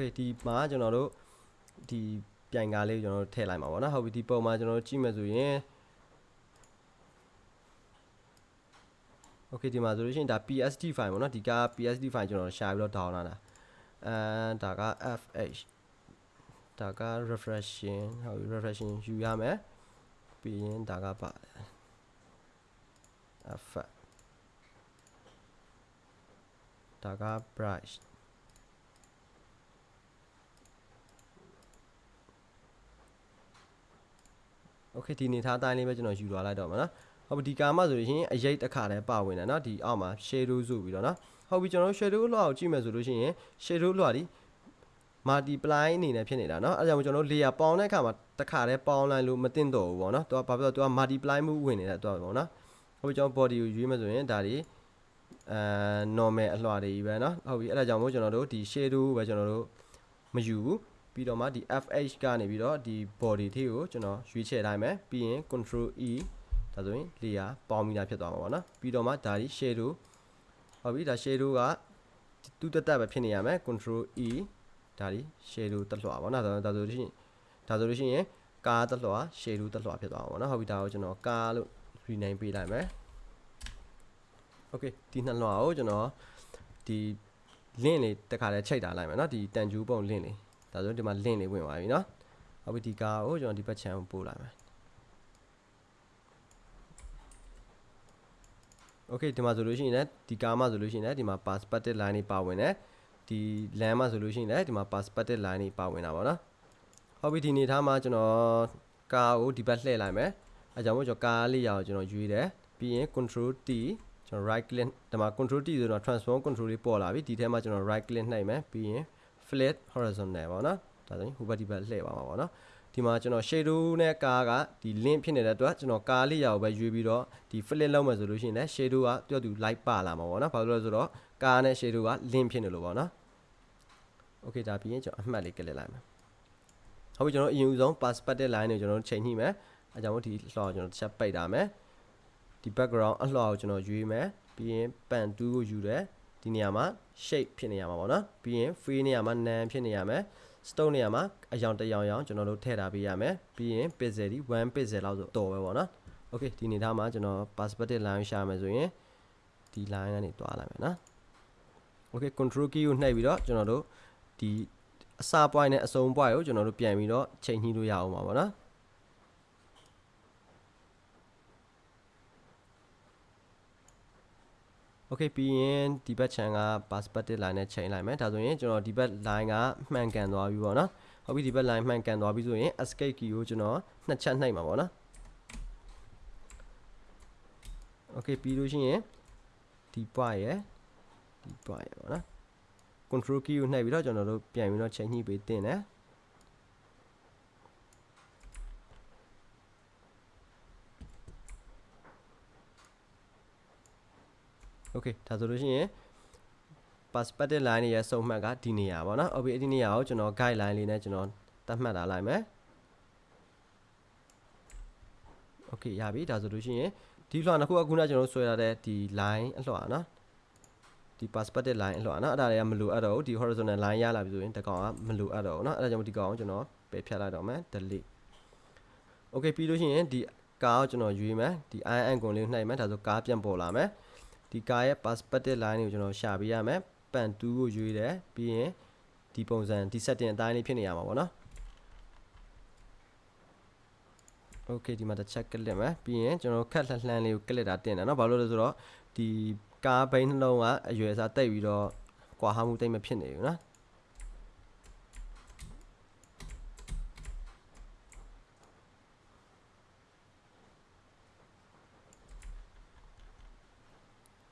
okay ဒီမှာကျွန်တော်တို့ဒီပြိုင်ကားလေးကျွန်တော်တို့ထည့်လိုက်မှာပေါ့နော်ဟုတ်ပြီဒီပုံမှာကျွန်တော်တို့ကြည့်မယ်ဆိုရင် okay ဒီမှာဆိုလို့ရှိရင်ဒါ PSD file ပေါ့နော်ဒီက PSD file ကျွန်တော်ရှာပြီးတော့ down လာတာအဲဒါက FH ဒါက refreshing ဟုတ်ပြီ refreshing ယူရမယ်ပြီးရင်ဒါကပါ effect ဒါက brush โอเคဒီနေသားအတိုင်းလေးပဲကျွန်တော်ယူသွားလိုက်တော့မှာနော်ဟုတ်ပြီဒီကာမဆိုလို့ရှိရင်အရေးတစ်ခါတည်းပါဝင်တယ်နော်ဒီအောက်မှာ shadow ဆိုပြီးတော့နော်ဟုတ်ပြီကျွန်တော်တို့ shadow လွှာကိုကြည့်မယ်ဆိုလို့ရှိရင် shadow လွှာဒီ multiply အနေနဲ့ဖြစ်နေတာเนาะအဲဒါကြောင့်ကျွန်တော်တို့ layer ပေါင်းတဲ့အခါမှာတစ်ခါတည်းပေါင်းလိုက်လို့မတင်တော့ဘူးပေါ့เนาะသူကဘာဖြစ်လို့သူက multiply မှုဝင်နေတာသူကပေါ့เนาะဟုတ်ပြီကျွန်တော် body ကိုရွေးမယ်ဆိုရင်ဒါတွေအဲ normal အလွှာတွေပဲเนาะဟုတ်ပြီအဲဒါကြောင့်မို့ကျွန်တော်တို့ဒီ shadow ပဲကျွန်တော်တို့မယူဘူး ပြီးတော့မှဒီ FH ကနေပြီးတော့ဒီ body ထိကိုကျွန်တော်ရွေးချယ်ထားမယ်ပြီးရင် control E ဒါဆိုရင် layer ပေါင်းပြီးသားဖြစ်သွားမှာပေါ့နော်ပြီးတော့မှဒါဒီ shadow ဟုတ်ပြီဒါ shadow ကသူ့တက်တက်ပဲဖြစ်နေရမယ် control E ဒါဒီ shadow တက်လွှာပေါ့နော်ဒါဆိုလို့ရှိရင်ဒါဆိုလို့ရှိရင်ကားတက်လွှာ shadow တက်လွှာဖြစ်သွားမှာပေါ့နော်ဟုတ်ပြီဒါကိုကျွန်တော်ကားလို့ rename ပေးလိုက်မယ် okay ဒီနှစ်လွှာကိုကျွန်တော်ဒီ link လေးတစ်ခါလဲချိန်ထားလိုက်မယ်နော်ဒီတန်ကျူးပုံ link လေး ဒါဆိုဒီမှာ link လေးဝင်သွားပြီနော်ဟုတ်ပြီဒီကားကိုကျွန်တော်ဒီဘက် channel ပို့လိုက်မယ် okay ဒီမှာဆိုလို့ရှိရင်လည်းဒီကားမှာဆိုလို့ရှိရင်လည်းဒီမှာ perspective line တွေပါဝင်တယ်ဒီ land မှာဆိုလို့ရှိရင်လည်းဒီမှာ perspective line တွေပါဝင်တာပေါ့နော်ဟုတ်ပြီဒီနေသားမှာကျွန်တော်ကားကိုဒီဘက်လှည့်လိုက်မယ်အဲကြောင့်မို့ကျွန်တော်ကားလေးရအောင်ကျွန်တော်ရွေးတယ်ပြီးရင် control T ကျွန်တော် right click ဒီမှာ control T ဆိုတော့ transform control လေးပေါ်လာပြီဒီထဲမှာကျွန်တော် right click နှိပ်မယ်ပြီးရင် flip horizontal ပေါ့နော်ဒါဆိုရင်ဟိုဘက်ဒီဘက်လှည့်ပါမှာပေါ့နော်ဒီမှာကျွန်တော် shadow နဲ့ကားကဒီ link ဖြစ်နေတဲ့အတွက်ကျွန်တော်ကားလေးရောပဲရွေးပြီးတော့ဒီ flip လောက်မယ်ဆိုလို့ရှိရင်လည်း shadow ကတော်တူ light ပါလာမှာပေါ့နော်ဘာလို့လဲဆိုတော့ကားနဲ့ shadow က link ဖြစ်နေလို့ပေါ့နော် okay ဒါပြီးရင်ကျွန်တော်အမှတ်လေးကလစ်လိုက်မယ်ဟုတ်ပြီကျွန်တော်အရင်ဦးဆုံး perspective line ကိုကျွန်တော်ချိန်ညှိမယ်အဲကြောင့်ဒီလှော်ကျွန်တော်တစ်ချက်ပိတ်တာမယ်ဒီ background အလှော်ကိုကျွန်တော်ရွေးမယ်ပြီးရင် pan 2ကိုယူတယ် ဒီနေရာမှာ shape ဖြစ်နေရမှာပေါ့နော်ပြီးရင် free နေရာမှာ nan ဖြစ်နေရမယ် stone နေရာမှာအယောင်တယောင်ယောင်ကျွန်တော်တို့ထည့်ထားပေးရမယ်ပြီးရင် pixel ဒီ1 pixel လောက်ဆိုတော်ပဲပေါ့နော် okay ဒီနေသားမှာကျွန်တော် perspective line ရှာမယ်ဆိုရင်ဒီ line ကနေတွားလိုက်မယ်နော် okay control key ကိုနှိပ်ပြီးတော့ကျွန်တော်တို့ဒီအစ point နဲ့အဆုံး point ကိုကျွန်တော်တို့ပြန်ပြီးတော့ချိန်ညှိလို့ရအောင်ပါဗောနော် okay ပြီးရင်ဒီဘက် channel က perspective line နဲ့ချိန်လိုက်မယ်ဒါဆိုရင်ကျွန်တော်ဒီဘက် line ကမှန်ကန်သွားပြီပေါ့နော်ဟုတ်ပြီဒီဘက် line မှန်ကန်သွားပြီဆိုရင် escape key ကိုကျွန်တော်နှစ်ချက်နှိပ်မှာပေါ့နော် okay ပြီးလို့ရှိရင်ဒီ point ရယ်ဒီ point ရယ်ပေါ့နော် control key ကိုနှိပ်ပြီးတော့ကျွန်တော်တို့ပြန်ပြီးတော့ချိန်ညှိပေးတင်တယ် okay ဒါဆိုလို့ရှိရင် perspective line ရဲ့စုံမှတ်ကဒီနေရာပေါ့နော်။ okay ဒီနေရာကိုကျွန်တော် guideline လေးနဲ့ကျွန်တော်သတ်မှတ်ထားလိုက်မယ်။ okay ရပြီဒါဆိုလို့ရှိရင်ဒီလွှာနှစ်ခုကခုနကျွန်တော်ဆွဲထားတဲ့ဒီ line အလွှာနော်။ဒီ perspective line အလွှာနော်။အဲ့ဒါတွေကမလိုအပ်တော့ဘူးဒီ horizontal line ရလာပြီဆိုရင်ဒီကောင်ကမလိုအပ်တော့ဘူးနော်။အဲ့ဒါကြောင့်ဒီကောင်ကိုကျွန်တော်ပယ်ဖြတ်လိုက်တော့မယ် delete ။ okay ပြီးလို့ရှိရင်ဒီကားကိုကျွန်တော်ရွေးမယ်ဒီ icon ကိုလေးနှိပ်မယ်ဒါဆိုကားပြန်ပေါ်လာမယ်။ ဒီကားရဲ့ perspective line ကိုကျွန်တော်ရှာပေးရမယ်ပန်2ကိုရွေးတယ်ပြီးရင်ဒီပုံစံဒီ setting အတိုင်းလေးဖြစ်နေရမှာပေါ့နော် okay ဒီမှာတစ်ချက်ကလစ်မယ်ပြီးရင်ကျွန်တော်ခက်လှလှမ်းလေးကိုကလစ်တာတင်တယ်เนาะဘာလို့လဲဆိုတော့ဒီကားဘိန်းနှလုံးကအရွယ်စားတိတ်ပြီးတော့ကွာဟမှုတိတ်မဖြစ်နေဘူးเนาะ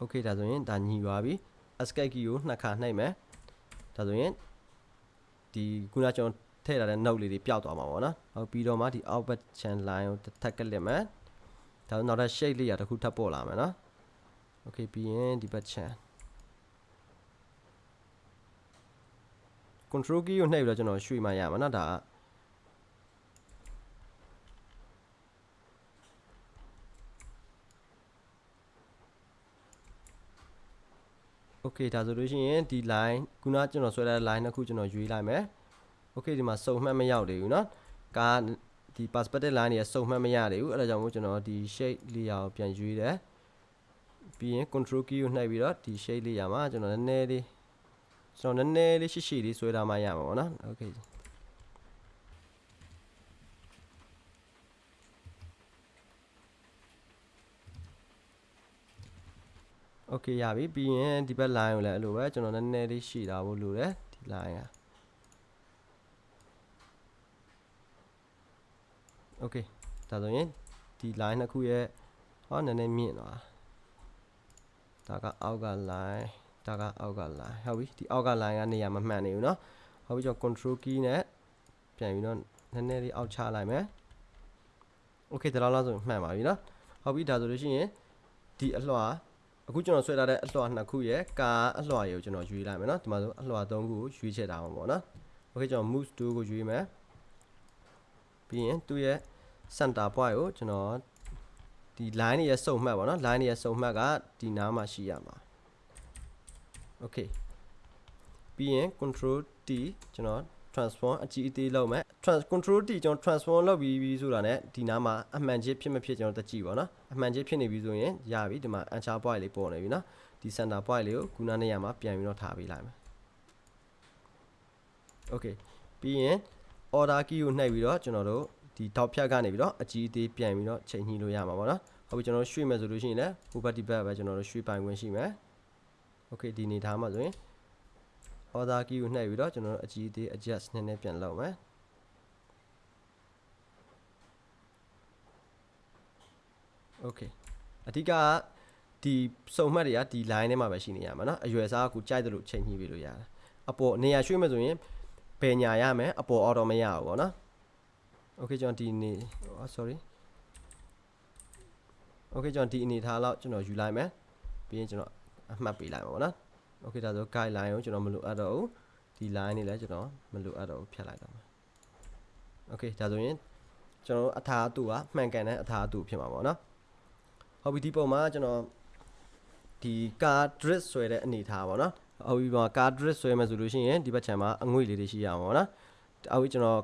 okay ဒါဆိုရင်ဒါညီသွားပြီ escape key ကိုနှစ်ခါနှိပ်မယ်ဒါဆိုရင်ဒီခုနကျွန်တော်ထည့်ထားတဲ့ note လေးတွေပျောက်သွားမှာပေါ့နော်ဟုတ်ပြီးတော့မှဒီ output channel line ကိုတစ်ထပ်ကလစ်မယ်ဒါဆိုနောက်ထပ် shape လေးရတစ်ခုထပ်ပေါ်လာမယ်နော် okay ပြီးရင်ဒီဘက် channel control key ကိုနှိပ်ပြီးတော့ကျွန်တော်ရွှေ့မှရမှာနော်ဒါက okay ဒါဆိုလို့ရှိရင်ဒီ line ခုနကကျွန်တော်ဆွဲထားတဲ့ line နှစ်ခုကျွန်တော်ရွေးလိုက်မယ် okay ဒီမှာစုံမှတ်မရောက်သေးဘူးเนาะကားဒီ perspective line တွေစုံမှတ်မရသေးဘူးအဲ့ဒါကြောင့်မို့ကျွန်တော်ဒီ shape layer ကိုပြန်ရွေးတယ်ပြီးရင် control key ကိုနှိပ်ပြီးတော့ဒီ shape layer မှာကျွန်တော်နည်းနည်းလေးကျွန်တော်နည်းနည်းလေးရှိရှိလေးဆွဲထားမှရမှာပေါ့နော် okay okay ရပြီပြီးရင်ဒီဘက် line ကိုလည်းအဲ့လိုပဲကျွန်တော်နည်းနည်းလေးရှိတာဖို့လိုတယ်ဒီ line က okay ဒါဆိုရင်ဒီ line နှစ်ခုရဲ့ဟောနည်းနည်းမြင့်သွားဒါကအောက်က line ဒါကအောက်က line ဟုတ်ပြီဒီအောက်က line ကနေရာမမှန်နေဘူးเนาะဟုတ်ပြီကျွန်တော် control key နဲ့ပြန်ပြီးတော့နည်းနည်းလေးအောက်ချလိုက်မယ် okay ဒါလောက်ဆိုမှန်ပါပြီเนาะဟုတ်ပြီဒါဆိုလို့ရှိရင်ဒီအလွှာ အခုကျွန်တော်ဆွဲထားတဲ့အလွှာနှစ်ခုရဲ့ကာအလွှာရေကိုကျွန်တော်ရွေးလိုက်မယ်เนาะဒီမှာဆိုအလွှာ၃ခုကိုရွေးချက်ထားမှာပေါ့เนาะ okay ကျွန်တော် move tool ကိုရွေးမယ်ပြီးရင်သူ့ရဲ့ center point ကိုကျွန်တော်ဒီ line ရဲ့စုံမှတ်ပါเนาะ line ရဲ့စုံမှတ်ကဒီနားမှာရှိရမှာ okay ပြီးရင် control T ကျွန်တော် transform အကြီးအသေးလောက်မယ် trans control t ကျွန်တော် transform လောက်ပြီးပြီဆိုတာနဲ့ဒီနားမှာအမှန်ချင်းဖြစ်မဖြစ်ကျွန်တော်တက်ကြည့်ပါနော်အမှန်ချင်းဖြစ်နေပြီဆိုရင်ရပြီဒီမှာ anchor point လေးပေါ်နေပြီနော်ဒီ center point လေးကိုခုနနေရာမှာပြန်ပြီးတော့ထားပေးလိုက်မယ် okay ပြီးရင် order key ကိုနှိပ်ပြီးတော့ကျွန်တော်တို့ဒီ dot ဖြတ်ကနေပြီးတော့အကြီးအသေးပြန်ပြီးတော့ချိန်ညှိလို့ရမှာပေါ့နော်ဟုတ်ပြီကျွန်တော်ရွှေ့မယ်ဆိုလို့ရှိရင်လည်း property back ပဲကျွန်တော်တို့ရွှေ့ပိုင်ခွင့်ရှိမယ် okay ဒီနေသားမှာဆိုရင် order key ကိုနှိပ်ပြီးတော့ကျွန်တော်တို့အကြီးအသေး adjust နည်းနည်းပြန်လုပ်မယ်โอเคအဓိကဒီစုံမှတ်တွေကဒီ line ထဲမှာပဲရှိနေရမှာเนาะအရွယ်စားကကိုကြိုက်တယ်လို့ချိန်ညှိပြီးလို့ရတယ်အပေါ်နေရာရွှေ့မယ်ဆိုရင်ဘယ်ညာရမယ်အပေါ်အော်တော့မရဘူးပေါ့နော် okay ကျွန်တော်ဒီနေ sorry okay ကျွန်တော်ဒီအနေထားလောက်ကျွန်တော်ယူလိုက်မယ်ပြီးရင်ကျွန်တော်အမှတ်ပေးလိုက်မှာပေါ့နော် okay ဒါဆို guideline ကိုကျွန်တော်မလိုအပ်တော့ဘူးဒီ line နေလည်းကျွန်တော်မလိုအပ်တော့ဘူးဖြတ်လိုက်တော့မှာ okay ဒါဆိုရင်ကျွန်တော်အထာအတူကမှန်ကန်တဲ့အထာအတူဖြစ်မှာပေါ့နော်ဟုတ်ပြီဒီပုံမှာကျွန်တော်ဒီ car drip ဆွဲတဲ့အနေထားပေါ့နော်ဟုတ်ပြီပါ car drip ဆွဲမယ်ဆိုလို့ရှိရင်ဒီဘက်ခြမ်းမှာအငွေ့လေးတွေရှိရအောင်ပေါ့နော်အောက်ကျွန်တော်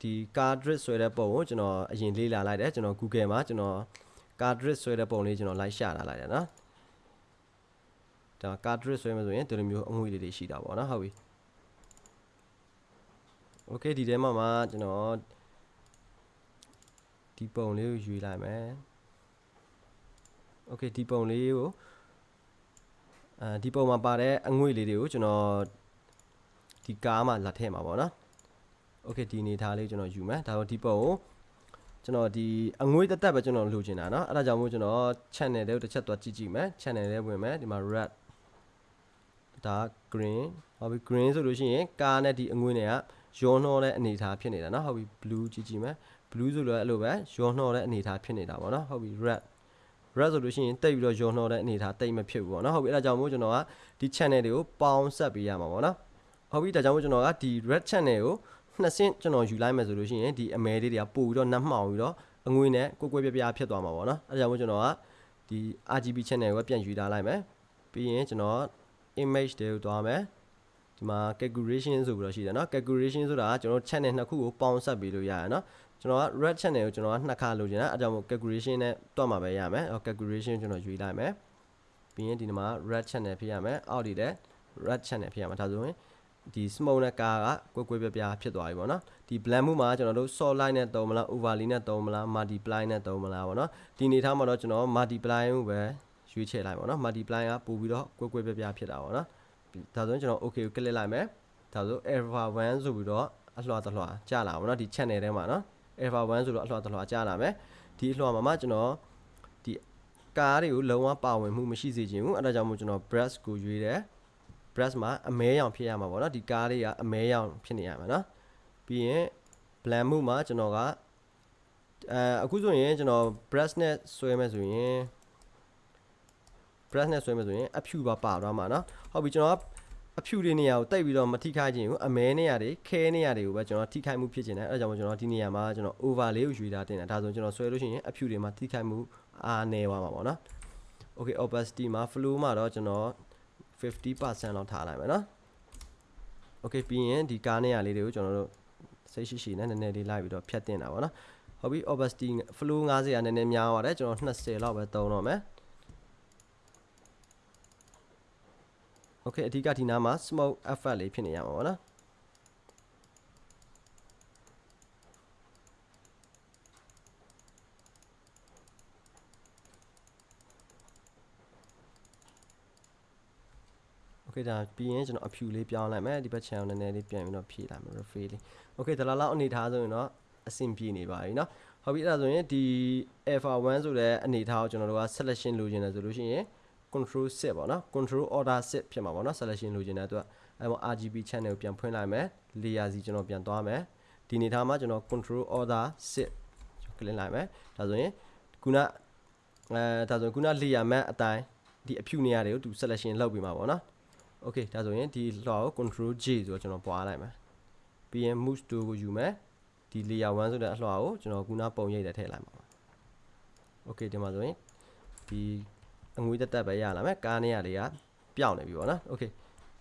ဒီ car drip ဆွဲတဲ့ပုံကိုကျွန်တော်အရင်လေ့လာလိုက်တယ်ကျွန်တော် Google မှာကျွန်တော် car drip ဆွဲတဲ့ပုံလေးကျွန်တော်လိုက်ရှာလာလိုက်တယ်နော် ဒါ car drip ဆွဲမယ်ဆိုရင်ဒီလိုမျိုးအငွေ့လေးတွေရှိတာပေါ့နော်ဟုတ်ပြီ Okay ဒီထဲမှာမှာကျွန်တော်ဒီပုံလေးကိုယူလိုက်မယ် Okay ဒီပုံလေးကိုအဲဒီပုံမှာပါတဲ့အငွေ့လေးတွေကိုကျွန်တော်ဒီကားမှာလာထည့်မှာပေါ့နော် Okay ဒီအနေထားလေးကျွန်တော်ယူမယ်ဒါတော့ဒီပုံကိုကျွန်တော်ဒီအငွေ့တက်တက်ပဲကျွန်တော်လိုချင်တာเนาะအဲ့ဒါကြောင့်မို့ကျွန်တော် channel လေးကိုတစ်ချက်သွားကြည့်ကြည့်မယ် channel လေးဝင်မယ်ဒီမှာ red ဒါ green ဟုတ်ပြီ green ဆိုလို့ရှိရင်ကားနဲ့ဒီအငွေ့တွေကရောနှောတဲ့အနေအထားဖြစ်နေတာเนาะဟုတ်ပြီ blue ကြည့်ကြည့်မယ် blue ဆိုတော့အဲ့လိုပဲရောနှောတဲ့အနေအထားဖြစ်နေတာပေါ့เนาะဟုတ်ပြီ red red ဆိုလို့ရှိရင်တိတ်ပြီးတော့ရောနှောတဲ့အနေအထားတိတ်မဖြစ်ဘူးပေါ့เนาะဟုတ်ပြီအဲ့ဒါကြောင့်မို့ကျွန်တော်ကဒီ channel တွေကိုပေါင်းဆက်ပေးရမှာပေါ့เนาะဟုတ်ပြီဒါကြောင့်မို့ကျွန်တော်ကဒီ red channel ကိုနှစ်ဆင့်ကျွန်တော်ယူလိုက်မယ်ဆိုလို့ရှိရင်ဒီအမဲလေးတွေကပို့ပြီးတော့နှက်မှောင်ပြီးတော့အငွေနဲ့ကိုကွဲပြပြဖြစ်သွားမှာပေါ့နော်အဲဒါကြောင့်မို့ကျွန်တော်ကဒီ RGB channel ကိုပြန်ယူထားလိုက်မယ်ပြီးရင်ကျွန်တော် image တွေကိုတွားမယ်ဒီမှာ calculation ဆိုပြီးတော့ရှိတယ်เนาะ calculation ဆိုတာကကျွန်တော် channel နှစ်ခုကိုပေါင်းဆက်ပြီးလို့ရတယ်เนาะကျွန်တော်က red channel ကိုကျွန်တော်ကနှစ်ခါလိုချင်တာအဲကြောင့်မို့ calculation နဲ့တွက်မှာပဲရမယ်အဲ calculation ကျွန်တော်ယူလိုက်မယ်ပြီးရင်ဒီမှာ red channel ဖြစ်ရမယ်အောက်ဒီတဲ့ red channel ဖြစ်ရမှာဒါဆိုရင်ဒီ smoke နဲ့ကာကကွဲကွဲပြားပြားဖြစ်သွားပြီပေါ့နော်ဒီ blend မှုမှာကျွန်တော်တို့ solid line နဲ့သုံးမလား overlay နဲ့သုံးမလား multiply နဲ့သုံးမလားပေါ့နော်ဒီအနေထားမှာတော့ကျွန်တော် multiply ကိုပဲ ရွေးချယ်လိုက်ပေါ့နော် multiply ကပို့ပြီးတော့ကွဲကွဲပြားပြားဖြစ်တာပေါ့နော်ဒါဆိုရင်ကျွန်တော် okay ကို click လိုက်မယ်ဒါဆို alpha 1ဆိုပြီးတော့အလှတလှကြာလာပါတော့ဒီ channel ထဲမှာနော် alpha 1ဆိုတော့အလှတလှကြာလာမယ်ဒီအလှမှာမှကျွန်တော်ဒီကားတွေကိုလုံးဝပါဝင်မှုမရှိစေချင်ဘူးအဲဒါကြောင့်မို့ကျွန်တော် brush ကိုရွေးတယ် brush မှာအမဲရောင်ဖြစ်ရမှာပေါ့နော်ဒီကားလေးကအမဲရောင်ဖြစ်နေရမှာနော်ပြီးရင် blend မှုမှာကျွန်တော်ကအဲအခုဆိုရင်ကျွန်တော် brush နဲ့ဆွဲမယ်ဆိုရင် brush နဲ့ဆွဲမယ်ဆိုရင်အဖြူပါပါသွားမှာနော်ဟုတ်ပြီကျွန်တော်အဖြူတွေနေရာကိုတိတ်ပြီးတော့မထိခိုက်ခြင်းဘူးအမဲနေရာတွေခဲနေရာတွေကိုပဲကျွန်တော်ထိခိုက်မှုဖြစ်ခြင်းတယ်အဲဒါကြောင့်ကျွန်တော်ဒီနေရာမှာကျွန်တော် over လေးကိုယူထားတင်တာဒါဆိုကျွန်တော်ဆွဲလို့ရှိရင်အဖြူတွေမှာထိခိုက်မှုအားနေသွားမှာပေါ့နော် okay opacity မှာ flow မှာတော့ကျွန်တော်50%လောက်ထားလိုက်မယ်နော် okay ပြီးရင်ဒီကားနေရာလေးတွေကိုကျွန်တော်တို့စိတ်ရှိရှိနဲ့နည်းနည်းလေးလိုက်ပြီးတော့ဖြတ်တင်တာပေါ့နော်ဟုတ်ပြီ opacity flow 90ကနည်းနည်းများပါတယ်ကျွန်တော်20လောက်ပဲသုံးတော့မယ် okay အဓိကဒီနားမှာ smoke effect လေးဖြစ်နေရမှာပေါ့နော် okay ဒါပြီးရင်ကျွန်တော်အဖြူလေးပြောင်းလိုက်မယ်ဒီဘက် channel နည်းနည်းလေးပြန်ပြီးတော့ဖြည့်လိုက်မယ် refill လေး okay ဒါလောက်လောက်အနေထားဆိုရင်တော့အဆင်ပြေနေပါပြီเนาะဟုတ်ပြီအဲ့ဒါဆိုရင်ဒီ alpha 1ဆိုတဲ့အနေထားကိုကျွန်တော်တို့က selection လိုချင်တယ်ဆိုလို့ရှိရင် control set ပေါ့နော် control order set ဖြစ်မှာပေါ့နော် selection လိုချင်တဲ့အတွက်အဲ့မှာ RGB channel ကိုပြန်ဖွင့်လိုက်မယ် layer စီကျွန်တော်ပြန်သွားမယ်ဒီအနေထားမှာကျွန်တော် control order set ကလစ်လိုက်မယ်ဒါဆိုရင်ခုနအဲဒါဆိုရင်ခုန layer map အတိုင်းဒီအဖြူနေရာတွေကိုသူ selection လုပ်ပြီးမှာပေါ့နော် okay ဒါဆိုရင်ဒီလွှာကို control J ဆိုတော့ကျွန်တော်ပွားလိုက်မယ်ပြီးရင် move to ကိုယူမယ်ဒီ layer 1ဆိုတဲ့အလွှာကိုကျွန်တော်ခုနပုံရိပ်နဲ့ထည့်လိုက်မှာပါ okay ဒီမှာဆိုရင်ဒီ အငွေတက်တက်ပဲရလာမယ်ကားနေရလေးကပျောက်နေပြီပေါ့နော် okay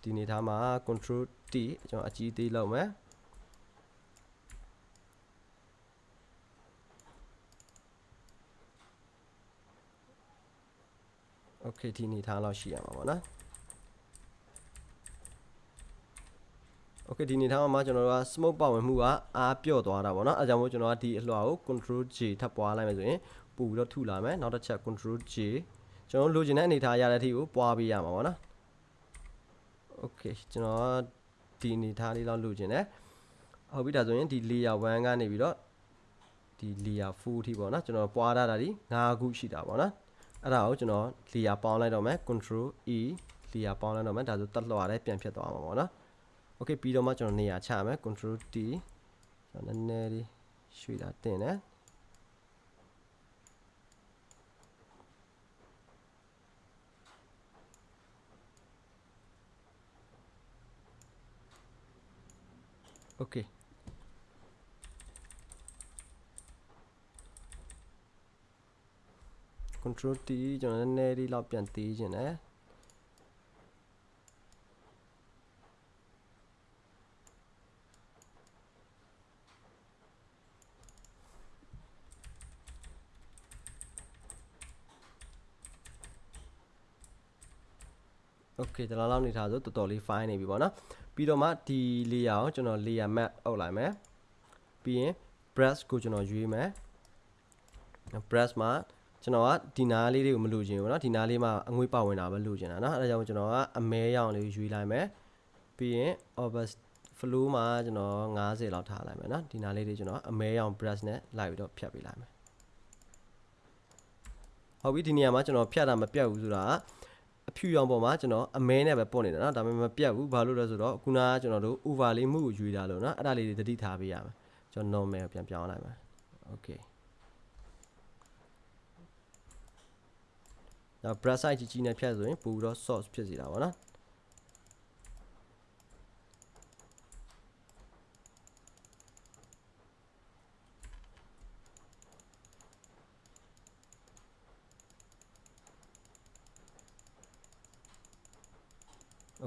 ဒီနေထားမှာ control T ကျွန်တော်အကြီးသေးလောက်မယ် okay ဒီနေထားလောက်ရှိရမှာပေါ့နော် okay ဒီနေထားမှာကျွန်တော်တို့က smoke ပါဝင်မှုကအားပြော့သွားတာပေါ့နော်အဲကြောင့်မို့ကျွန်တော်ကဒီအလွှာကို control J ထပ်ပွားလိုက်မယ်ဆိုရင်ပို့ပြီးတော့ထုလာမယ်နောက်တစ်ချက် control J ကျွန်တော်လိုချင်တဲ့အနေထားရတဲ့အထိကိုပွားပေးရမှာပေါ့နော် okay ကျွန်တော်ဒီအနေထားလေးလောက်လိုချင်တယ်ဟုတ်ပြီဒါဆိုရင်ဒီ layer 1ကနေပြီးတော့ဒီ layer 4ထိပေါ့နော်ကျွန်တော်ပွားထားတာဒီ9ခုရှိတာပေါ့နော်အဲ့ဒါကိုကျွန်တော် layer ပေါင်းလိုက်တော့မယ် control E layer ပေါင်းလိုက်တော့မယ်ဒါဆိုတက်လွှာလည်းပြန်ဖြစ်သွားမှာပေါ့နော် okay ပြီးတော့မှကျွန်တော်နေရာချမယ် control T ကျွန်တော်နည်းနည်းလေးရွှေ့တာတင်တယ် okay ကွန်ထရိုး T ကျွန်တော်နည်းနည်းလေးလောက်ပြန်သေးခြင်းတယ် okay ဒီလောက်လောက်နေထားဆိုတော်တော်လေး fine နေပြီပေါ့နော် ပြီးတော့မှဒီ layer ကိုကျွန်တော် layer map အုပ်လိုက်မယ်ပြီးရင် brush ကိုကျွန်တော်ရွေးမယ် brush မှာကျွန်တော်ကဒီနားလေးတွေကိုမလိုချင်ဘူးเนาะဒီနားလေးမှာအငွေ့ပါဝင်တာပဲလိုချင်တာเนาะအဲဒါကြောင့်ကျွန်တော်ကအမဲရောင်လေးရွေးလိုက်မယ်ပြီးရင် obvious flow မှာကျွန်တော်90လောက်ထားလိုက်မယ်เนาะဒီနားလေးတွေကျွန်တော်အမဲရောင် brush နဲ့လိုက်ပြီးတော့ဖြတ်ပေးလိုက်မယ်ဟုတ်ပြီဒီနေရာမှာကျွန်တော်ဖြတ်တာမပြတ်ဘူးဆိုတာက အဖြူရောင်ပေါ်မှာကျွန်တော်အမဲနဲ့ပဲပုတ်နေတာနော်ဒါပေမဲ့မပြတ်ဘူးဘာလို့လဲဆိုတော့ခုနကကျွန်တော်တို့ over လေးမှုကိုယူတာလို့နော်အဲ့ဒါလေးတွေသတိထားပေးရမယ်ကျွန်တော် normal ကိုပြန်ပြောင်းလိုက်မယ် okay နောက် brush size ကြီးကြီးနဲ့ဖြတ်ဆိုရင်ပို့ပြီးတော့ source ဖြစ်စီတာပေါ့နော်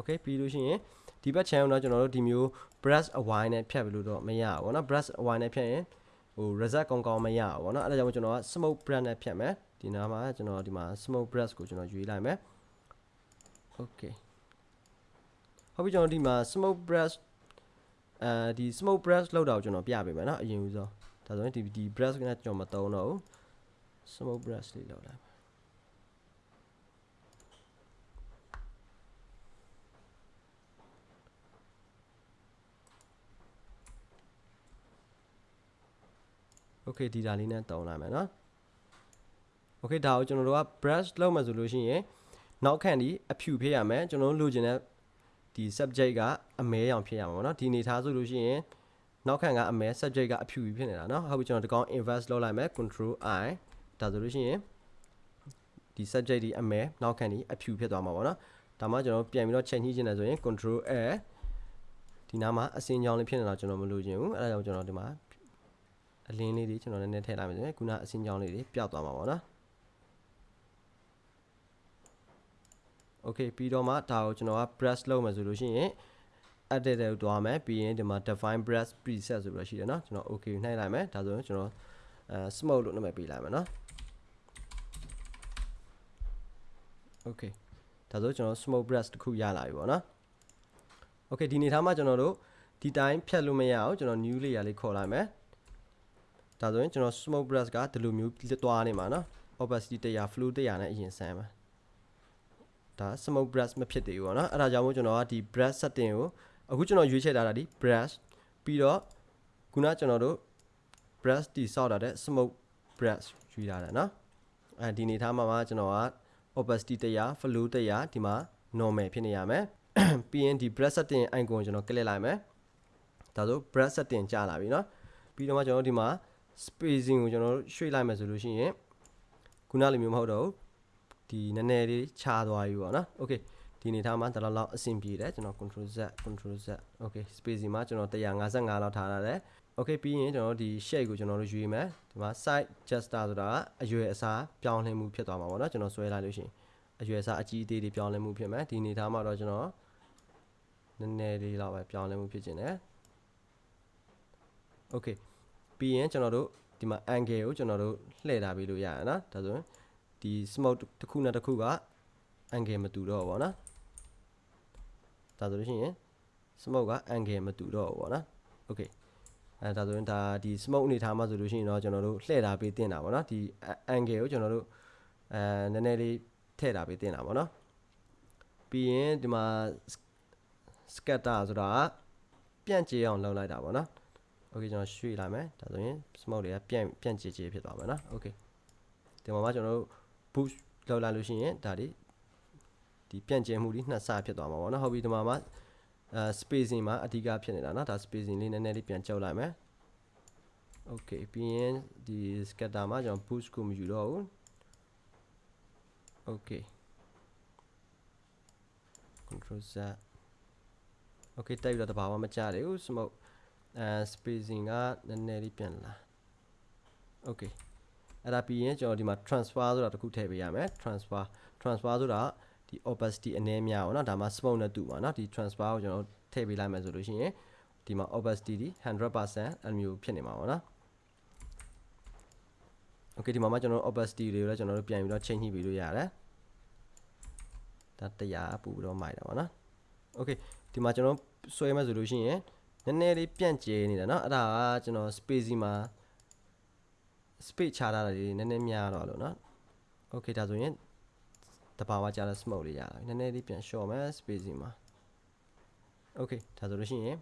okay ပြီးလို့ရှိရင်ဒီဘက် channel တော့ကျွန်တော်တို့ဒီမျိုး brush away နဲ့ဖြတ်ပြီးလို့တော့မရဘူးပေါ့နော် brush away နဲ့ဖြတ်ရင်ဟို result ကောင်းကောင်းမရဘူးပေါ့နော်အဲ့ဒါကြောင့်ကျွန်တော်က smoke brush နဲ့ဖြတ်မယ်ဒီနားမှာကျွန်တော်ဒီမှာ smoke brush ကိုကျွန်တော်ရွေးလိုက်မယ် okay ဟုတ်ပြီကျွန်တော်ဒီမှာ smoke brush အဲဒီ smoke brush လောက်တာကိုကျွန်တော်ပြပေးမယ်နော်အရင်ဦးဆုံးဒါဆိုရင်ဒီဒီ brush ကကျွန်တော်မတုံးတော့ဘူး smoke brush လေးလောက်လိုက် okay ဒီဒါလေးနဲ့တုံးလိုက်မယ်နော် okay ဒါကိုကျွန်တော်တို့က brush လုပ်မှဆိုလို့ရှိရင်နောက်ခံဒီအဖြူဖြစ်ရမယ်ကျွန်တော်တို့လိုချင်တဲ့ဒီ subject ကအမဲရောင်ဖြစ်ရမှာပေါ့နော်ဒီအနေထားဆိုလို့ရှိရင်နောက်ခံကအမဲ subject ကအဖြူဖြစ်နေတာနော်ဟုတ်ပြီကျွန်တော်ဒီကောင် inverse လုပ်လိုက်မယ် control i ဒါဆိုလို့ရှိရင်ဒီ subject ဒီအမဲနောက်ခံဒီအဖြူဖြစ်သွားမှာပေါ့နော်ဒါမှကျွန်တော်ပြန်ပြီးတော့ချိန်ညှိချင်တယ်ဆိုရင် control a ဒီနားမှာအစင်းကြောင်းလေးဖြစ်နေတော့ကျွန်တော်မလိုချင်ဘူးအဲဒါကြောင့်ကျွန်တော်ဒီမှာ အလင်းလေးတွေကျွန်တော်နည်းနည်းထည့်လိုက်မယ်ဆိုရင်ခုနအစင်းကြောင်းလေးတွေပျောက်သွားမှာပေါ့နော် okay ပြီးတော့မှဒါကိုကျွန်တော်က brush လုပ်မယ်ဆိုလို့ရှိရင် edit တဲ့ကိုတွားမယ်ပြီးရင်ဒီမှာ define brush preset ဆိုပြီးတော့ရှိတယ်เนาะကျွန်တော် okay နှိုက်လိုက်မယ်ဒါဆိုရင်ကျွန်တော်အဲ smoke လို့နာမည်ပေးလိုက်မယ်เนาะ okay ဒါဆိုကျွန်တော် smoke brush တစ်ခုရလာပြီပေါ့နော် okay ဒီနေထားမှာကျွန်တော်တို့ဒီတိုင်းဖြတ်လို့မရအောင်ကျွန်တော် new layer လေးခေါ်လိုက်မယ် ဒါဆိုရင်ကျွန်တော် smoke brush ကဒီလိုမျိုးသွားနေမှာနော် opacity 100 flow 100နဲ့အရင်ဆန်းပါဒါ smoke brush မဖြစ်သေးဘူးပေါ့နော်အဲ့ဒါကြောင့်မို့ကျွန်တော်ကဒီ brush setting ကိုအခုကျွန်တော်ရွေးချယ်ထားတာဒီ brush ပြီးတော့ခုနကျွန်တော်တို့ brush တိဆောက်တာတဲ့ smoke brush ရွေးထားတယ်နော်အဲဒီနေထားမှာမှာကျွန်တော်က opacity 100 flow 100ဒီမှာ normal ဖြစ်နေရမယ်ပြီးရင်ဒီ brush setting icon ကိုကျွန်တော် click လိုက်မယ်ဒါဆို brush setting ကြာလာပြီနော်ပြီးတော့မှကျွန်တော်ဒီမှာ spacing ကိုကျွန်တော်ရွှေ့လိုက်မယ်ဆိုလို့ရှိရင်ခုနလိုမျိုးမဟုတ်တော့ဘူးဒီနည်းနည်းလေးခြားသွားပြီပေါ့နော် okay ဒီအနေထားမှာတလောက်လောက်အဆင်ပြေတယ်ကျွန်တော် control z control z okay spacing မှာကျွန်တော်155လောက်ထားရတယ် okay ပြီးရင်ကျွန်တော်ဒီ shape ကိုကျွန်တော်တို့ရွေးမယ်ဒီမှာ side gesture ဆိုတာအရွယ်အစားပြောင်းလဲမှုဖြစ်သွားမှာပေါ့နော်ကျွန်တော်ဆွဲလိုက်လို့ရှိရင်အရွယ်အစားအကြီးအသေးတွေပြောင်းလဲမှုဖြစ်မယ်ဒီအနေထားမှာတော့ကျွန်တော်နည်းနည်းလေးလောက်ပဲပြောင်းလဲမှုဖြစ်ခြင်းတယ် okay ပြီးရင်ကျွန်တော်တို့ဒီမှာ angle ကိုကျွန်တော်တို့လှည့်ထားပေးလို့ရရနော်ဒါဆိုရင်ဒီ smoke တစ်ခုနဲ့တစ်ခုက angle မတူတော့ဘူးပေါ့နော်ဒါဆိုလို့ရှိရင် smoke က angle မတူတော့ဘူးပေါ့နော် okay အဲဒါဆိုရင်ဒါဒီ smoke အနေထားမှာဆိုလို့ရှိရင်တော့ကျွန်တော်တို့လှည့်ထားပေးတင်တာပေါ့နော်ဒီ angle ကိုကျွန်တော်တို့အဲနည်းနည်းလေးထည့်ထားပေးတင်တာပေါ့နော်ပြီးရင်ဒီမှာ scatter ဆိုတာပြန့်ကျဲအောင်လုပ်လိုက်တာပေါ့နော် okay ကျွန်တော်ရွှေ့လိုက်မယ်ဒါဆိုရင် smoke တွေကပြန့်ပြန့်ကြည်ကြည်ဖြစ်သွားမှာနော် okay ဒီမှာမှကျွန်တော်တို့ boost လောက်လာလို့ရှိရင်ဒါတွေဒီပြန့်ကျဲမှုတွေနှစ်ဆဖြစ်သွားမှာပေါ့နော်ဟုတ်ပြီဒီမှာမှအဲ spacing မှာအဓိကဖြစ်နေတာနော်ဒါ spacing လေးနည်းနည်းလေးပြန်ကြောက်လိုက်မယ် okay ပြီးရင်ဒီ scatter မှာကျွန်တော် boost ကိုမယူတော့ဘူး okay control z okay တိုက်ပြီးတော့တဘာမှမကြတယ်ဘူး smoke အဲ spacing ကနည်းနည်းလေးပြန်လာ okay အဲ့ဒါပြီးရင်ကျွန်တော်ဒီမှာ transfer ဆိုတာတစ်ခုထည့်ပေးရမယ် transfer transfer ဆိုတာဒီ opacity အနည်းများပေါ့နော်ဒါမှ smoke နဲ့တူပါနော်ဒီ transfer ကိုကျွန်တော်ထည့်ပေးလိုက်မယ်ဆိုလို့ရှိရင်ဒီမှာ opacity ဒီ100%အမျိုးဖြစ်နေမှာပေါ့နော် okay ဒီမှာမှကျွန်တော် opacity တွေကိုလည်းကျွန်တော်တို့ပြန်ပြီးတော့ change ညှိပေးလို့ရတယ်ဒါတရားပို့ပြီးတော့မိုက်တာပေါ့နော် okay ဒီမှာကျွန်တော်ဆွဲမယ်ဆိုလို့ရှိရင် နည်းနည်းလေးပြန့်ကျဲနေတာเนาะအဲ့ဒါကကျွန်တော် space မှာ space ချထားတာတွေနည်းနည်းများတော့လို့เนาะ okay ဒါဆိုရင်တဘာဝကြာတဲ့ smoke လေးရတာနည်းနည်းလေးပြန် short မယ် spacing မှာ okay ဒါဆိုလို့ရှိရင်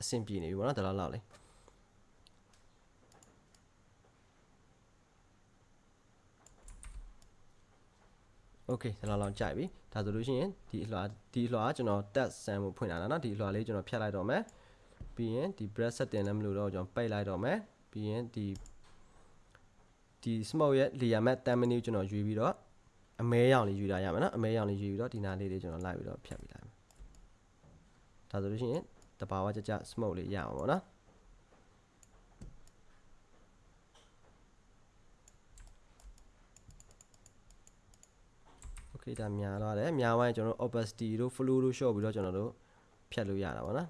အဆင်ပြေနေပြီပေါ့နော်ဒါလောက်လောက်လေး okay ဒါလောက်လောက်ကြိုက်ပြီဒါဆိုလို့ရှိရင်ဒီအလွှာဒီအလွှာကကျွန်တော် test sam ကိုဖွင့်လာတာเนาะဒီအလွှာလေးကျွန်တော်ဖြတ်လိုက်တော့မယ်ပြီးရင်ဒီ breath setting လည်းမလို့တော့ကျွန်တော်ပိတ်လိုက်တော့မယ်ပြီးရင်ဒီဒီ smoke ရဲ့ layer mat 10 menu ကျွန်တော်ရွေးပြီးတော့အမဲရောင်လေးယူတာရမယ်နော်အမဲရောင်လေးယူပြီးတော့ဒီနားလေးတွေကျွန်တော်လိုက်ပြီးတော့ဖြတ်ပြီးလိုက်မယ်ဒါဆိုလို့ရှိရင်တဘာဝကြကြ smoke လေးရအောင်ပေါ့နော် okay ဒါများသွားတယ်များသွားရင်ကျွန်တော်တို့ opacity တို့ flow တို့ short ပြီးတော့ကျွန်တော်တို့ဖြတ်လို့ရတာပေါ့နော်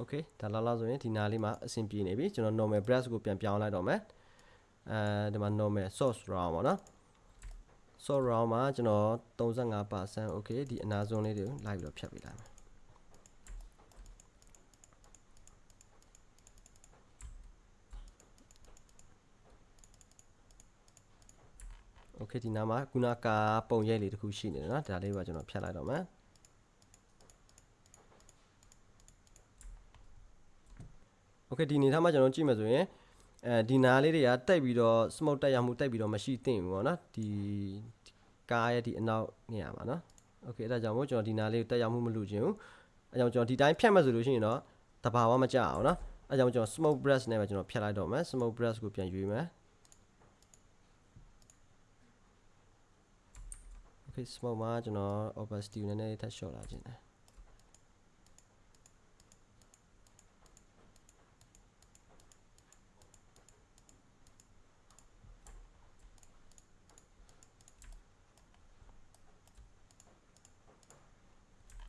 okay ဒါလောက်လောက်ဆိုရင်ဒီနားလေးမှာအဆင်ပြေနေပြီကျွန်တော် normal brush ကိုပြန်ပြောင်းလိုက်တော့မယ် အဲဒီမှာ normal source round ပေါ့နော် source round မှာကျွန်တော်35% okay ဒီအနာဆုံးလေးတွေကိုလိုက်ပြီးတော့ဖြတ်ပေးလိုက်မယ် okay ဒီနားမှာခုနကပုံရိပ်လေးတစ်ခုရှိနေတယ်နော်ဒါလေးပါကျွန်တော်ဖြတ်လိုက်တော့မယ် okay ဒီအနေထားမှာကျွန်တော်ကြည့်မယ်ဆိုရင် အဲဒီနားလေးတွေကတိုက်ပြီးတော့ smoke တက်ရမှုတိုက်ပြီးတော့မရှိသင့်ဘူးပေါ့နော်ဒီကားရဲ့ဒီအနောက်နေရာမှာနော် okay အဲ့ဒါကြောင့်မို့ကျွန်တော်ဒီနားလေးကိုတက်ရမှုမလုပ်ချင်ဘူးအဲကြောင့်ကျွန်တော်ဒီတိုင်းဖြတ်မှဆိုလို့ရှိရင်တော့တဘာဝမကြအောင်နော်အဲကြောင့်ကျွန်တော် smoke brush နဲ့ပဲကျွန်တော်ဖြတ်လိုက်တော့မယ် smoke brush ကိုပြန်ရွေးမယ် okay smoke မှာကျွန်တော် opacity ကိုနည်းနည်းလေးထပ်လျှော့လာခြင်းတယ်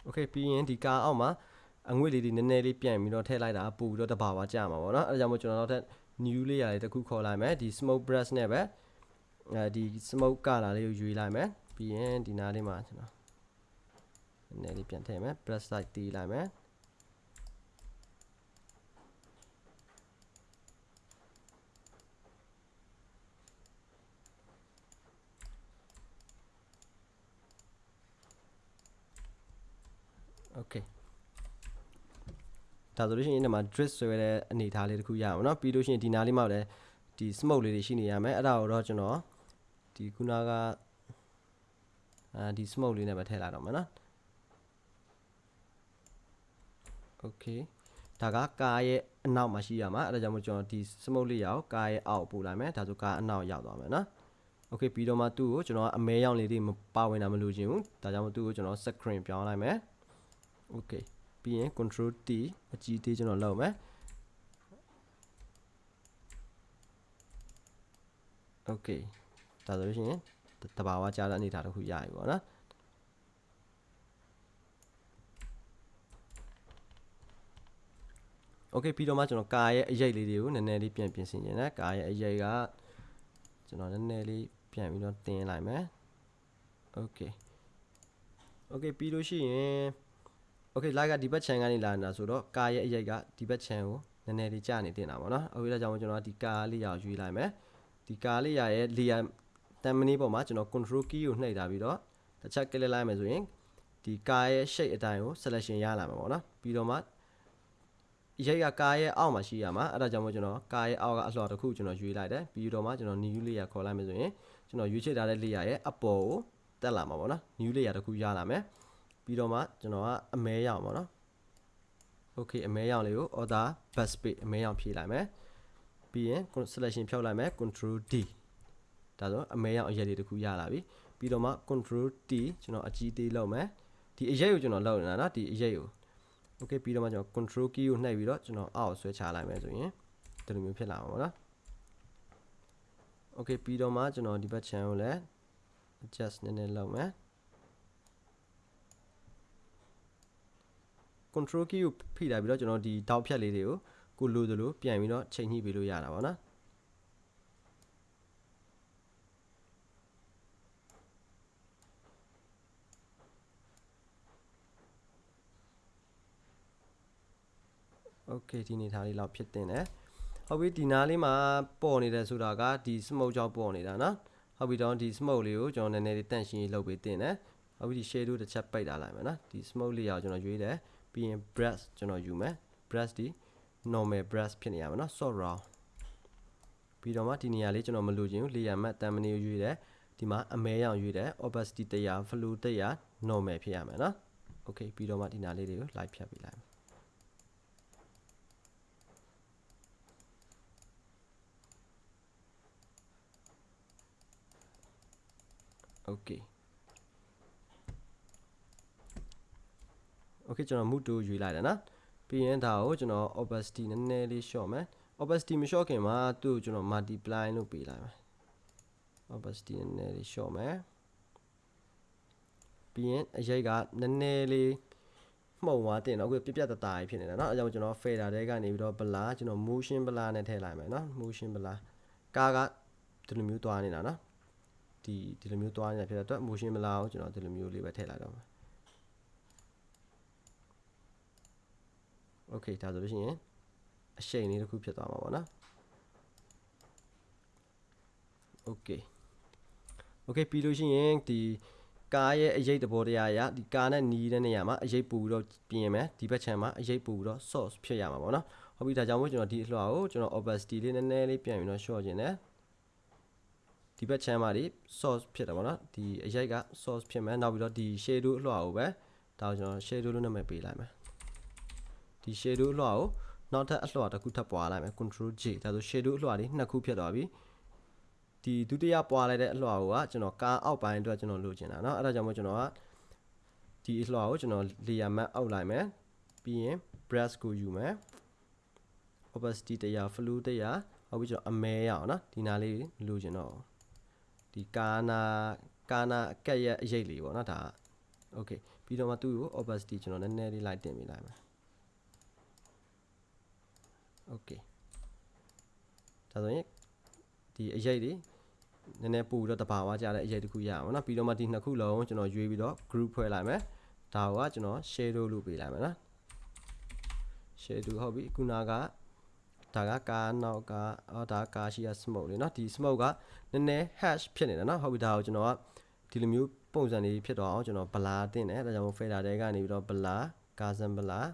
okay ပြီးရင်ဒီကားအောက်မှာအငွေ့လေးတွေနည်းနည်းလေးပြန်ပြီးတော့ထည့်လိုက်တာပူပြီးတော့တဘာဝကျမှာပေါ့နော်အဲဒါကြောင့်မို့ကျွန်တော်တို့ထက် new layer လေးတစ်ခုခေါ်လိုက်မယ်ဒီ smoke brush နဲ့ပဲအဲဒီ smoke color လေးကိုယူလိုက်မယ်ပြီးရင်ဒီနားလေးမှာကျွန်တော်နည်းနည်းလေးပြန်ထည့်မယ် brush side တီးလိုက်မယ် okay ဒါဆိုလို့ရှိရင်ဒီမှာ drip ဆိုရတဲ့အနေအထားလေးတစ်ခုရအောင်เนาะပြီးလို့ရှိရင်ဒီနားလေးမှာလည်းဒီ smoke လေးတွေရှိနေရမယ်အဲ့ဒါကိုတော့ကျွန်တော်ဒီခုနကအာဒီ smoke လေးနဲ့ပဲထည့်လိုက်တော့မယ်เนาะ okay ဒါကကားရဲ့အနောက်မှာရှိရမှာအဲ့ဒါကြောင့်မို့ကျွန်တော်ဒီ smoke လေးရောက်ကားရဲ့အောက်ပို့လိုက်မယ်ဒါဆိုကားအနောက်ရောက်သွားမယ်เนาะ okay ပြီးတော့မှသူ့ကိုကျွန်တော်အမဲရောင်လေးတွေမပါဝင်တာမလို့ခြင်းဘူးဒါကြောင့်မို့သူ့ကိုကျွန်တော် screen ပြောင်းလိုက်မယ် okay ပြီးရင် control T အကြီးသေးကျွန်တော်လုပ်မယ် okay ဒါဆိုလို့ရှိရင်တဘာဝကြားတဲ့အနေအထားတစ်ခုရပြီပေါ့နော် okay ပြီးတော့မှကျွန်တော်ကာရဲ့အရိပ်လေးတွေကိုနည်းနည်းလေးပြန်ပြင်ဆင်နေတယ်ကာရဲ့အရိပ်ကကျွန်တော်နည်းနည်းလေးပြန်ပြီးတော့တင်းလိုက်မယ် okay okay ပြီးလို့ရှိရင် okay like ကဒီဘက် channel ကနေလာနေတာဆိုတော့ကာရဲ့အရိပ်ကဒီဘက် channel ကိုနည်းနည်းလေးကြာနေတင်တာပေါ့နော်အခုဒါကြောင့်ကျွန်တော်ဒီကာလေးရောက်ရွေးလိုက်မယ်ဒီကာလေးရရဲ့ layer တမ်မနီပေါ်မှာကျွန်တော် control key ကိုနှိပ်ထားပြီးတော့တစ်ချက် click လိုက်မယ်ဆိုရင်ဒီကာရဲ့ shape အတိုင်းကို selection ရလာမှာပေါ့နော်ပြီးတော့မှရိတ်ကကားရဲ့အောက်မှာရှိရမှာအဲ့ဒါကြောင့်မို့ကျွန်တော်ကားရဲ့အောက်ကအလှော်တစ်ခုကျွန်တော်ရွေးလိုက်တယ်ပြီးတော့မှကျွန်တော် new layer ခေါ်လိုက်မယ်ဆိုရင်ကျွန်တော်ရွေးချယ်ထားတဲ့ layer ရဲ့အပေါ်ကိုတက်လာမှာပေါ့နော် new layer တစ်ခုရလာမယ် ပြီးတော့မှကျွန်တော်ကအမဲရောင်ပေါ့နော် okay အမဲရောင်လေးကို order bus page အမဲရောင်ဖြည့်လိုက်မယ်ပြီးရင် selection ဖြောက်လိုက်မယ် control D ဒါဆိုအမဲရောင်အရက်လေးတစ်ခုရလာပြီပြီးတော့မှ control T ကျွန်တော်အကြီးသေးလုပ်မယ်ဒီအရက်ကိုကျွန်တော်လောက်နေတာနော်ဒီအရက်ကို okay ပြီးတော့မှကျွန်တော် control key ကိုနှိပ်ပြီးတော့ကျွန်တော်အောက်ဆွဲချလိုက်မယ်ဆိုရင်ဒီလိုမျိုးဖြစ်လာမှာပေါ့နော် okay ပြီးတော့မှကျွန်တော်ဒီဘက် channel ကိုလည်း adjust နည်းနည်းလုပ်မယ် control key ကိုဖိလိုက်ပြီးတော့ကျွန်တော်ဒီတောက်ဖြတ်လေးတွေကိုကိုလိုသလိုပြန်ပြီးတော့ချိန်ညှိပေးလို့ရတာပေါ့နော် okay ဒီနေသားလေးလောက်ဖြစ်တင်တယ်ဟုတ်ပြီဒီနားလေးမှာပေါ်နေတယ်ဆိုတာကဒီ smoke ကြောင့်ပေါ်နေတာနော်ဟုတ်ပြီတော့ဒီ smoke လေးကိုကျွန်တော်နည်းနည်းလေးတန့်ရှင်းရေးလုပ်ပေးတင်တယ်ဟုတ်ပြီဒီ shadow တစ်ချက်ပိတ်ထားလိုက်မယ်နော်ဒီ smoke လေးရောက်ကျွန်တော်ရွေးတယ် ပြီးရင် brush ကျွန်တော်ယူမယ် brush ဒီ normal brush ဖြစ်နေရမှာနော် soft round ပြီးတော့မှဒီနေရာလေးကျွန်တော်မလိုချင်ဘူး layer matte တန်မနေကိုရွေးတယ်ဒီမှာအမဲရောင်ရွေးတယ် opacity 100 flow 100 normal ဖြစ်ရမယ်နော် okay ပြီးတော့မှဒီနားလေးတွေကို light ဖြတ်ပေးလိုက်မယ် okay okay ကျွန်တော် mood 2ရွေးလိုက်တယ်နော်ပြီးရင်ဒါကိုကျွန်တော် opacity နည်းနည်းလေး short မယ် opacity မ short ခင်မှာသူ့ကိုကျွန်တော် multiply လုပ်ပေးလိုက်မယ် opacity နည်းနည်းလေး short မယ်ပြီးရင်အရိပ်ကနည်းနည်းလေးမှုံသွားတင်တော့အခုပြပြတသားဖြစ်နေတာเนาะအဲကြောင့်ကျွန်တော် fader တဲကနေပြီးတော့ blur ကျွန်တော် motion blur နဲ့ထည့်လိုက်မယ်เนาะ motion blur ကားကဒီလိုမျိုးသွားနေတာเนาะဒီဒီလိုမျိုးသွားနေတာဖြစ်တဲ့အတွက် motion မလာအောင်ကျွန်တော်ဒီလိုမျိုးလေးပဲထည့်လိုက်တော့မှာ okay ဒါဆိုလို့ရှိရင်အရှိန်လေးတစ်ခုဖြစ်သွားမှာပေါ့နော် okay okay ပြီးလို့ရှိရင်ဒီကားရဲ့အရေးတဘောတရားရဒီကားနဲ့နီးတဲ့နေရာမှာအရေးပူပြီးတော့ပြင်မယ်ဒီဘက်ခြမ်းမှာအရေးပူပြီးတော့ source ဖြစ်ရမှာပေါ့နော်ဟုတ်ပြီဒါကြောင့်မို့ကျွန်တော်ဒီအလွှာကိုကျွန်တော် opacity လေးနည်းနည်းလေးပြန်ပြီးတော့ short ခြင်းတယ်ဒီဘက် channel မှာဒီ source ဖြစ်တယ်ပေါ့နော်ဒီအရိုက်က source ဖြစ်မယ်နောက်ပြီးတော့ဒီ shadow အလွှာကိုပဲဒါကိုကျွန်တော် shadow လို့နာမည်ပေးလိုက်မယ် ဒီ shadow အလွှာကိုနောက်ထပ်အလွှာတစ်ခုထပ်ပွားလိုက်မယ် control J ဒါဆို shadow အလွှာလေးနှစ်ခုဖြစ်သွားပြီ ဒီဒုတိယပွားလိုက်တဲ့အလွှာကိုကကျွန်တော်ကားအောက်ပိုင်းအတွက်ကျွန်တော်လိုချင်တာเนาะအဲ့ဒါကြောင့်မို့ကျွန်တော်ကဒီအလွှာကိုကျွန်တော် layer map အောက်လိုက်မယ်ပြီးရင် brush ကိုယူမယ် opacity တရား flow တရားဟောပြီးကျွန်တော်အမဲရအောင်เนาะဒီနာလေးလိုချင်တော့ဒီကာနာကာနာအကက်ရဲ့အရေးလေးပေါ့เนาะဒါ okay ပြီးတော့မှသူ့ကို opacity ကျွန်တော်နည်းနည်းလေးလိုက်တင်ပေးလိုက်မယ် okay ဒါဆိုရင်ဒီအရေးတွေနည်းနည်းပို့ပြီးတော့တဘာဝကြတဲ့အရေးတစ်ခုရအောင်နော်ပြီးတော့မှဒီနှစ်ခုလုံးကျွန်တော်ရွေးပြီးတော့ group ဖွဲ့လိုက်မယ်ဒါကကျွန်တော် shadow လို့ပေးလိုက်မယ်နော် shadow ဟုတ်ပြီခုနကဒါကကားနောက်ကအော်ဒါကားရှိရ smoke လေနော်ဒီ smoke ကနည်းနည်း hash ဖြစ်နေတာနော်ဟုတ်ပြီဒါကိုကျွန်တော်ကဒီလိုမျိုးပုံစံလေးဖြစ်တော့အောင်ကျွန်တော် blur တင်တယ်ဒါကြောင့်မို့ fader တဲကနေပြီးတော့ blur gaussian blur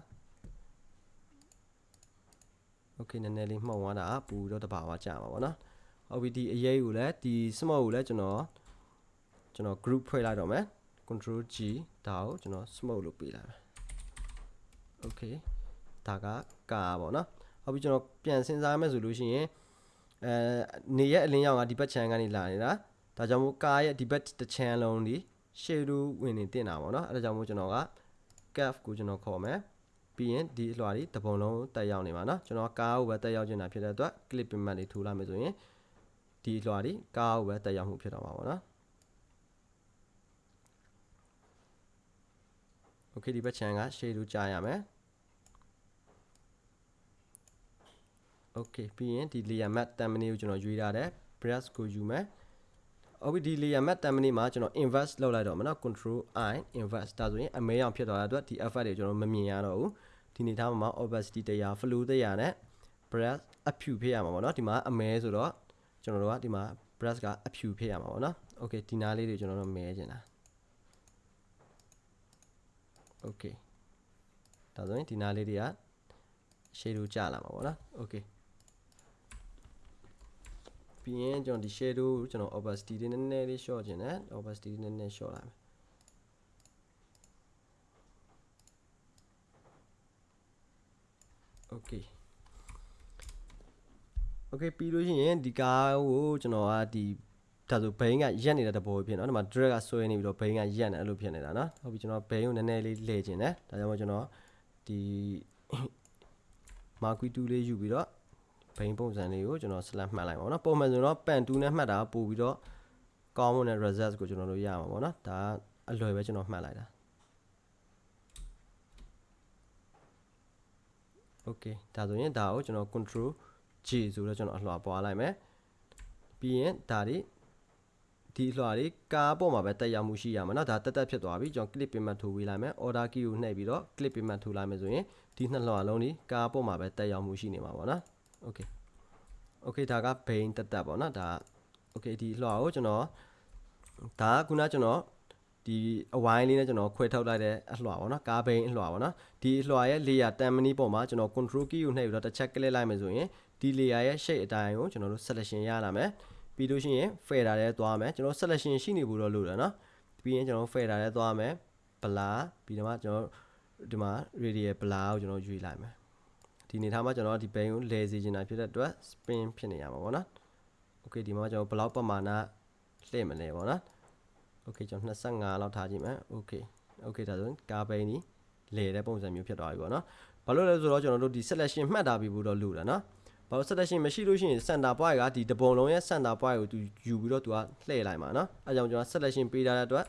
โอเคနည်းနည်းလေးမှောင်သွားတာပူတော့တဘာဝကြာမှာပေါ့နော်ဟုတ်ပြီဒီအရေးကိုလည်းဒီ smoke ကိုလည်းကျွန်တော်ကျွန်တော် group ဖွဲ့လိုက်တော့မယ် control G ဒါကိုကျွန်တော် smoke လို့ပေးလိုက်မယ်โอเคဒါကကာပေါ့နော်ဟုတ်ပြီကျွန်တော်ပြန်စဉ်းစားမယ်ဆိုလို့ရှိရင်အဲနေရဲ့အလင်းရောင်ကဒီဘက်ခြမ်းကနေလာနေတာဒါကြောင့်မို့ကာရဲ့ဒီဘက်တစ်ခြမ်းလုံးဒီ shadow ဝင်နေတင်တာပေါ့နော်အဲဒါကြောင့်မို့ကျွန်တော်က cap ကိုကျွန်တော်ခေါ်မယ် ပြီးရင်ဒီအလွှာတွေတစ်ပုံလုံးတက်ရောက်နေမှာနော်ကျွန်တော်ကားကိုပဲတက်ရောက်နေတာဖြစ်တဲ့အတွက် clip payment တွေထိုးလိုက်မယ်ဆိုရင်ဒီအလွှာတွေကားကိုပဲတက်ရောက်မှုဖြစ်တော့မှာပေါ့နော် okay ဒီဘက်ချန်က shadow ကြာရမယ် okay ပြီးရင်ဒီ layer mask တမ်မနီကိုကျွန်တော်ရွေးထားတယ် brush ကိုယူမယ်အော်ဒီ layer mask တမ်မနီမှာကျွန်တော် invest လောက်လိုက်တော့မနော် control i invest ဒါဆိုရင်အမဲအောင်ဖြစ်သွားတဲ့အတွက်ဒီ effect တွေကျွန်တော်မမြင်ရတော့ဘူး ဒီနေသားမှာ opacity တရား flow တရားနဲ့ brush အဖြူဖြစ်ရမှာပေါ့နော်ဒီမှာအမဲဆိုတော့ကျွန်တော်တို့ကဒီမှာ brush ကအဖြူဖြစ်ရမှာပေါ့နော် okay ဒီနားလေးတွေကျွန်တော်တို့မဲချင်တာ okay ဒါဆိုရင်ဒီနားလေးတွေက shadow ကျလာမှာပေါ့နော် okay ပြီးရင်ကျွန်တော်ဒီ shadow ကျွန်တော် opacity လေးနည်းနည်းလေး short ခြင်းနဲ့ opacity လေးနည်းနည်း short လာမယ် okay okay ပြီးလို့ရှိရင်ဒီကားကိုကျွန်တော်ကဒီဒါဆိုဘိန်းကရက်နေတဲ့တဘောဖြစ်နော်ဒီမှာ drag ကဆွဲနေပြီးတော့ဘိန်းကရက်နေအဲ့လိုဖြစ်နေတာနော်ဟုတ်ပြီကျွန်တော်ဘိန်းကိုနည်းနည်းလေးလှည့်ခြင်းတယ်ဒါကြောင့်မို့ကျွန်တော်ဒီမာကွီတူလေးယူပြီးတော့ဘိန်းပုံစံလေးကိုကျွန်တော် slash မှတ်လိုက်ပါတော့ပုံမှန်ဆိုတော့ pen 2နဲ့မှတ်တာပို့ပြီးတော့ကောင်းမွန်တဲ့ result ကိုကျွန်တော်တို့ရမှာပေါ့နော်ဒါအလွယ်ပဲကျွန်တော်မှတ်လိုက်တာ okay ဒါဆိုရင်ဒါကိုကျွန်တော် control G ဆိုတော့ကျွန်တော်အလွှာပွားလိုက်မယ်ပြီးရင်ဒါဒီဒီအလွှာလေးကားပေါ်မှာပဲတက်ရောက်မှုရှိရမှာเนาะဒါတက်တက်ဖြစ်သွားပြီကျွန်တော် clip payment ထိုးပေးလိုက်မယ် order key ကိုနှိပ်ပြီးတော့ clip payment ထိုးလိုက်မယ်ဆိုရင်ဒီနှစ်လွှာလုံးဒီကားပေါ်မှာပဲတက်ရောက်မှုရှိနေမှာပေါ့နော် okay okay ဒါက bain တက်တက်ပေါ့နော်ဒါ okay ဒီလွှာကိုကျွန်တော်ဒါကခုနကျွန်တော် ဒီအဝိုင်းလေးနဲ့ကျွန်တော်ခွဲထုတ်လိုက်တဲ့အလွှာပေါ့နော်ကားဘိန်းအလွှာပေါ့နော်ဒီအလွှာရဲ့ layer 10မိနစ်ပေါ်မှာကျွန်တော် control key ကိုနှိပ်ပြီးတော့တစ်ချက် click လိုက်မယ်ဆိုရင်ဒီ layer ရဲ့ shape အတိုင်းကိုကျွန်တော်တို့ selection ရလာမယ်ပြီးလို့ရှိရင် fader ထဲသွားမယ်ကျွန်တော် selection ရှိနေဖို့တော့လိုတယ်နော်ပြီးရင်ကျွန်တော် fader ထဲသွားမယ် blur ပြီးတော့မှကျွန်တော်ဒီမှာ radial blur ကိုကျွန်တော်ရွေးလိုက်မယ်ဒီနေထားမှာကျွန်တော်ဒီ bane ကိုလဲစေချင်တာဖြစ်တဲ့အတွက် spin ဖြစ်နေရမှာပေါ့နော် okay ဒီမှာကျွန်တော်ဘယ်လောက်ပမာဏလှည့်မလဲပေါ့နော် okay ကျွန်တော်25လောက်ထားကြည့်မယ် okay okay ဒါဆိုကားဘိန်းကြီးလဲတဲ့ပုံစံမျိုးဖြစ်သွားပြီပေါ့နော်ဘာလို့လဲဆိုတော့ကျွန်တော်တို့ဒီ selection မှတ်ထားပြီးဖို့တော့လိုတယ်နော်ဘာလို့ selection မရှိလို့ရှိရင် center point ကဒီတပုံလုံးရဲ့ center point ကိုသူယူပြီးတော့သူကလှည့်လိုက်မှာနော်အဲကြောင့်ကျွန်တော် selection ပေးထားတဲ့အတွက်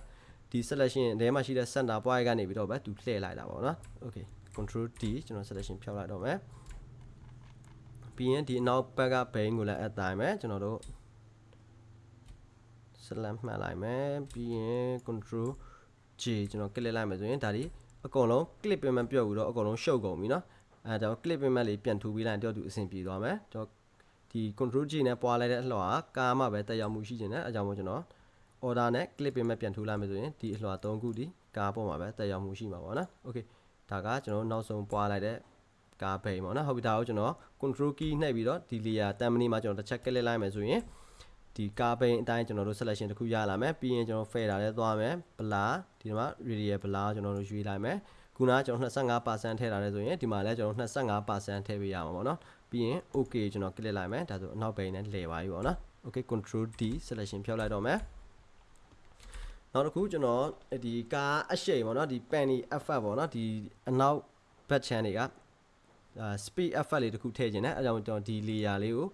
ဒီ selection ထဲမှာရှိတဲ့ center point ကနေပြီးတော့ပဲသူလှည့်လိုက်တာပေါ့နော် okay control D ကျွန်တော် selection ဖြောက်လိုက်တော့မယ်ပြီးရင်ဒီအနောက်ဘက်ကဘိန်းကိုလည်းအတိုင်းပဲကျွန်တော်တို့ slam မှတ်လိုက်မယ်ပြီးရင် control J ကျွန်တော် click လိုက်မယ်ဆိုရင်ဒါဒီအကုန်လုံး clip payment ပြုတ်ပြီးတော့အကုန်လုံးရှုပ်ကုန်ပြီเนาะအဲဒါကြောင့် clip payment လေးပြန်ထူပေးလိုက်တော့သူအဆင်ပြေသွားမယ်ကျွန်တော်ဒီ control J နဲ့ပွားလိုက်တဲ့အလှော်ကကားမှပဲတက်ရောက်မှုရှိနေတယ်အဲကြောင့်မို့ကျွန်တော် order နဲ့ clip payment ပြန်ထူလိုက်မယ်ဆိုရင်ဒီအလှော်၃ခုဒီကားပေါ်မှာပဲတက်ရောက်မှုရှိမှာပေါ့နော် okay ဒါကကျွန်တော်နောက်ဆုံးပွားလိုက်တဲ့ကားဘိန်ပေါ့နော်ဟုတ်ပြီဒါကိုကျွန်တော် control key နှိပ်ပြီးတော့ဒီ layer 10မိနစ်မှာကျွန်တော်တစ်ချက် click လိုက်မယ်ဆိုရင် ဒီကားဘိန်အတိုင်းကျွန်တော်တို့ selection တစ်ခုရလာမယ်ပြီးရင်ကျွန်တော် fader ထဲသွားမယ် blur ဒီမှာ radial blur ကျွန်တော်တို့ရွေးလိုက်မယ်ခုနကကျွန်တော်25%ထည့်ထားတယ်ဆိုရင်ဒီမှာလည်းကျွန်တော်25%ထည့်ပေးရမှာပေါ့နော်ပြီးရင် okay ကျွန်တော် click လိုက်မယ်ဒါဆိုအနောက်ဘိန်နဲ့လဲပါပြီပေါ့နော် okay control D selection ဖြောက်လိုက်တော့မယ်နောက်တစ်ခုကျွန်တော်ဒီကားအရှိန်ပေါ့နော်ဒီ penny effect ပေါ့နော်ဒီအနောက် back channel တွေကအာ speed effect လေးတစ်ခုထည့်ခြင်းနဲ့အဲကြောင့်ကျွန်တော်ဒီ layer လေးကို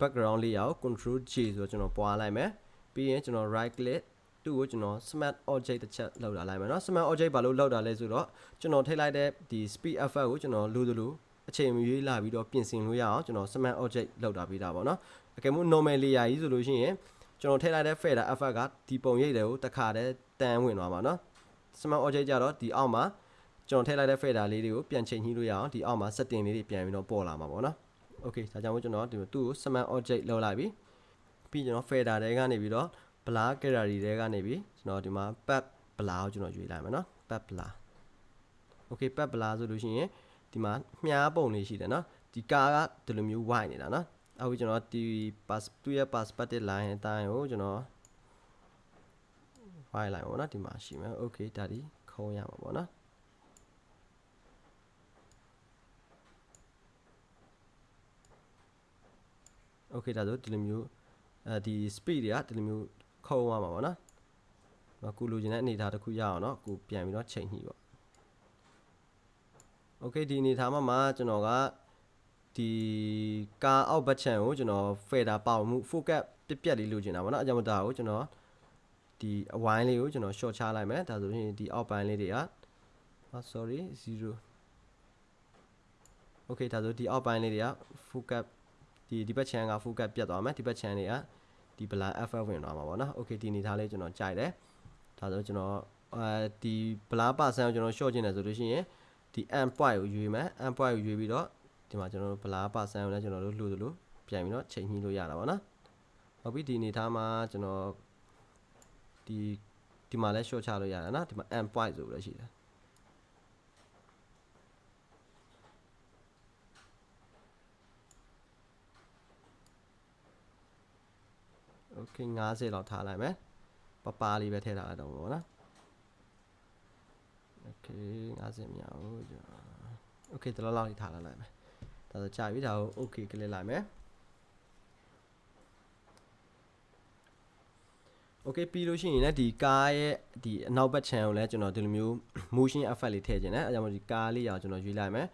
background layer ကို control J ဆိုတော့ကျွန်တော်ပွားလိုက်မယ်ပြီးရင်ကျွန်တော် right click သူ့ကိုကျွန်တော် smart object တစ်ချက်လောက်လာလိုက်မယ်เนาะ smart object ဘာလို့လောက်တာလဲဆိုတော့ကျွန်တော်ထိလိုက်တဲ့ဒီ speed effect ကိုကျွန်တော်လိုသလိုအချိန်မရွေးလာပြီးတော့ပြင်ဆင်လို့ရအောင်ကျွန်တော် smart object လောက်တာပေးတာပေါ့เนาะအကယ်လို့ normal layer ကြီးဆိုလို့ရှိရင်ကျွန်တော်ထည့်လိုက်တဲ့ fader effect ကဒီပုံရိပ်တွေကိုတစ်ခါတည်းတန်းဝင်သွားမှာเนาะ smart object ကြတော့ဒီအောက်မှာကျွန်တော်ထည့်လိုက်တဲ့ fader လေးတွေကိုပြန်ချိန်ညှိလို့ရအောင်ဒီအောက်မှာ setting လေးတွေပြန်ပြီးတော့ပေါ်လာမှာပေါ့နော် okay ဒါကြောင့်မို့ကျွန်တော်ဒီသူ့ကို smart object လောက်လိုက်ပြီပြီးကျွန်တော် fader တွေကနေပြီးတော့ blur gallery တွေကနေပြီးကျွန်တော်ဒီမှာ pad blur ကိုကျွန်တော်ရွေးလိုက်မယ်နော် pad blur okay pad blur ဆိုလို့ရှိရင်ဒီမှာမြားပုံလေးရှိတယ်နော်ဒီကားကဒီလိုမျိုး white နေတာနော်အခုကျွန်တော်ဒီ pass သူ့ရဲ့ perspective line အတိုင်းကိုကျွန်တော် white line ပေါ့နော်ဒီမှာရှိမယ် okay ဒါဒီခုံးရမှာပေါ့နော် okay ဒါဆိုဒီလိုမျိုးအဲဒီ speed တွေကဒီလိုမျိုးခုံးသွားမှာပေါ့နော်။အခုလိုချင်တဲ့အနေအထားတစ်ခုရအောင်เนาะအခုပြန်ပြီးတော့ချိန်ညှိပေါ့။ okay ဒီအနေအထားမှာမှကျွန်တော်ကဒီကားအောက်ဘက်ချန်ကိုကျွန်တော် fader ပေါမှု focus ပြက်ပြက်လေးလိုချင်တာပေါ့နော်။အကြောင်းမဒါကိုကျွန်တော်ဒီအဝိုင်းလေးကိုကျွန်တော် short ချလိုက်မယ်။ဒါဆိုရင်ဒီအောက်ပိုင်းလေးတွေက ah sorry 0 okay ဒါဆိုဒီအောက်ပိုင်းလေးတွေက focus ဒီဒီဘက် channel က focus ပြတ်သွားမယ်ဒီဘက် channel တွေကဒီ blur FF ဝင်သွားမှာပေါ့နော် okay ဒီအနေထားလေးကျွန်တော်ကြိုက်တယ်ဒါဆိုကျွန်တော်အဲဒီ blur percent ကိုကျွန်တော် short ကျင်တယ်ဆိုလို့ရှိရင်ဒီ amp point ကိုရွေးမယ် amp point ကိုရွေးပြီးတော့ဒီမှာကျွန်တော်တို့ blur percent ကိုလည်းကျွန်တော်တို့လှူသလိုပြန်ပြီးတော့ချိန်ညှိလို့ရတာပေါ့နော်ဟုတ်ပြီဒီအနေထားမှာကျွန်တော်ဒီဒီမှာလည်း short ချလို့ရတယ်နော်ဒီမှာ amp point ဆိုပြီးတော့ရှိတယ် okay 50လောက်ထားလိုက်မယ်ပပလေးပဲထည့်ထားလိုက်တော့ပေါ့နော် okay 50မြောက်ကျွန်တော် okay ဒီလောက်လောက်လေးထားလိုက်လိုက်မယ်ဒါဆိုကြာပြီဒါကို okay ကလစ်လိုက်မယ် okay ပြီးလို့ရှိရင်လည်းဒီကားရဲ့ဒီအနောက်ဘက် channel ကိုလည်းကျွန်တော်ဒီလိုမျိုး motion effect လေးထည့်ခြင်းနဲ့အဲကြောင့်မို့ဒီကားလေးရအောင်ကျွန်တော်ရွေးလိုက်မယ်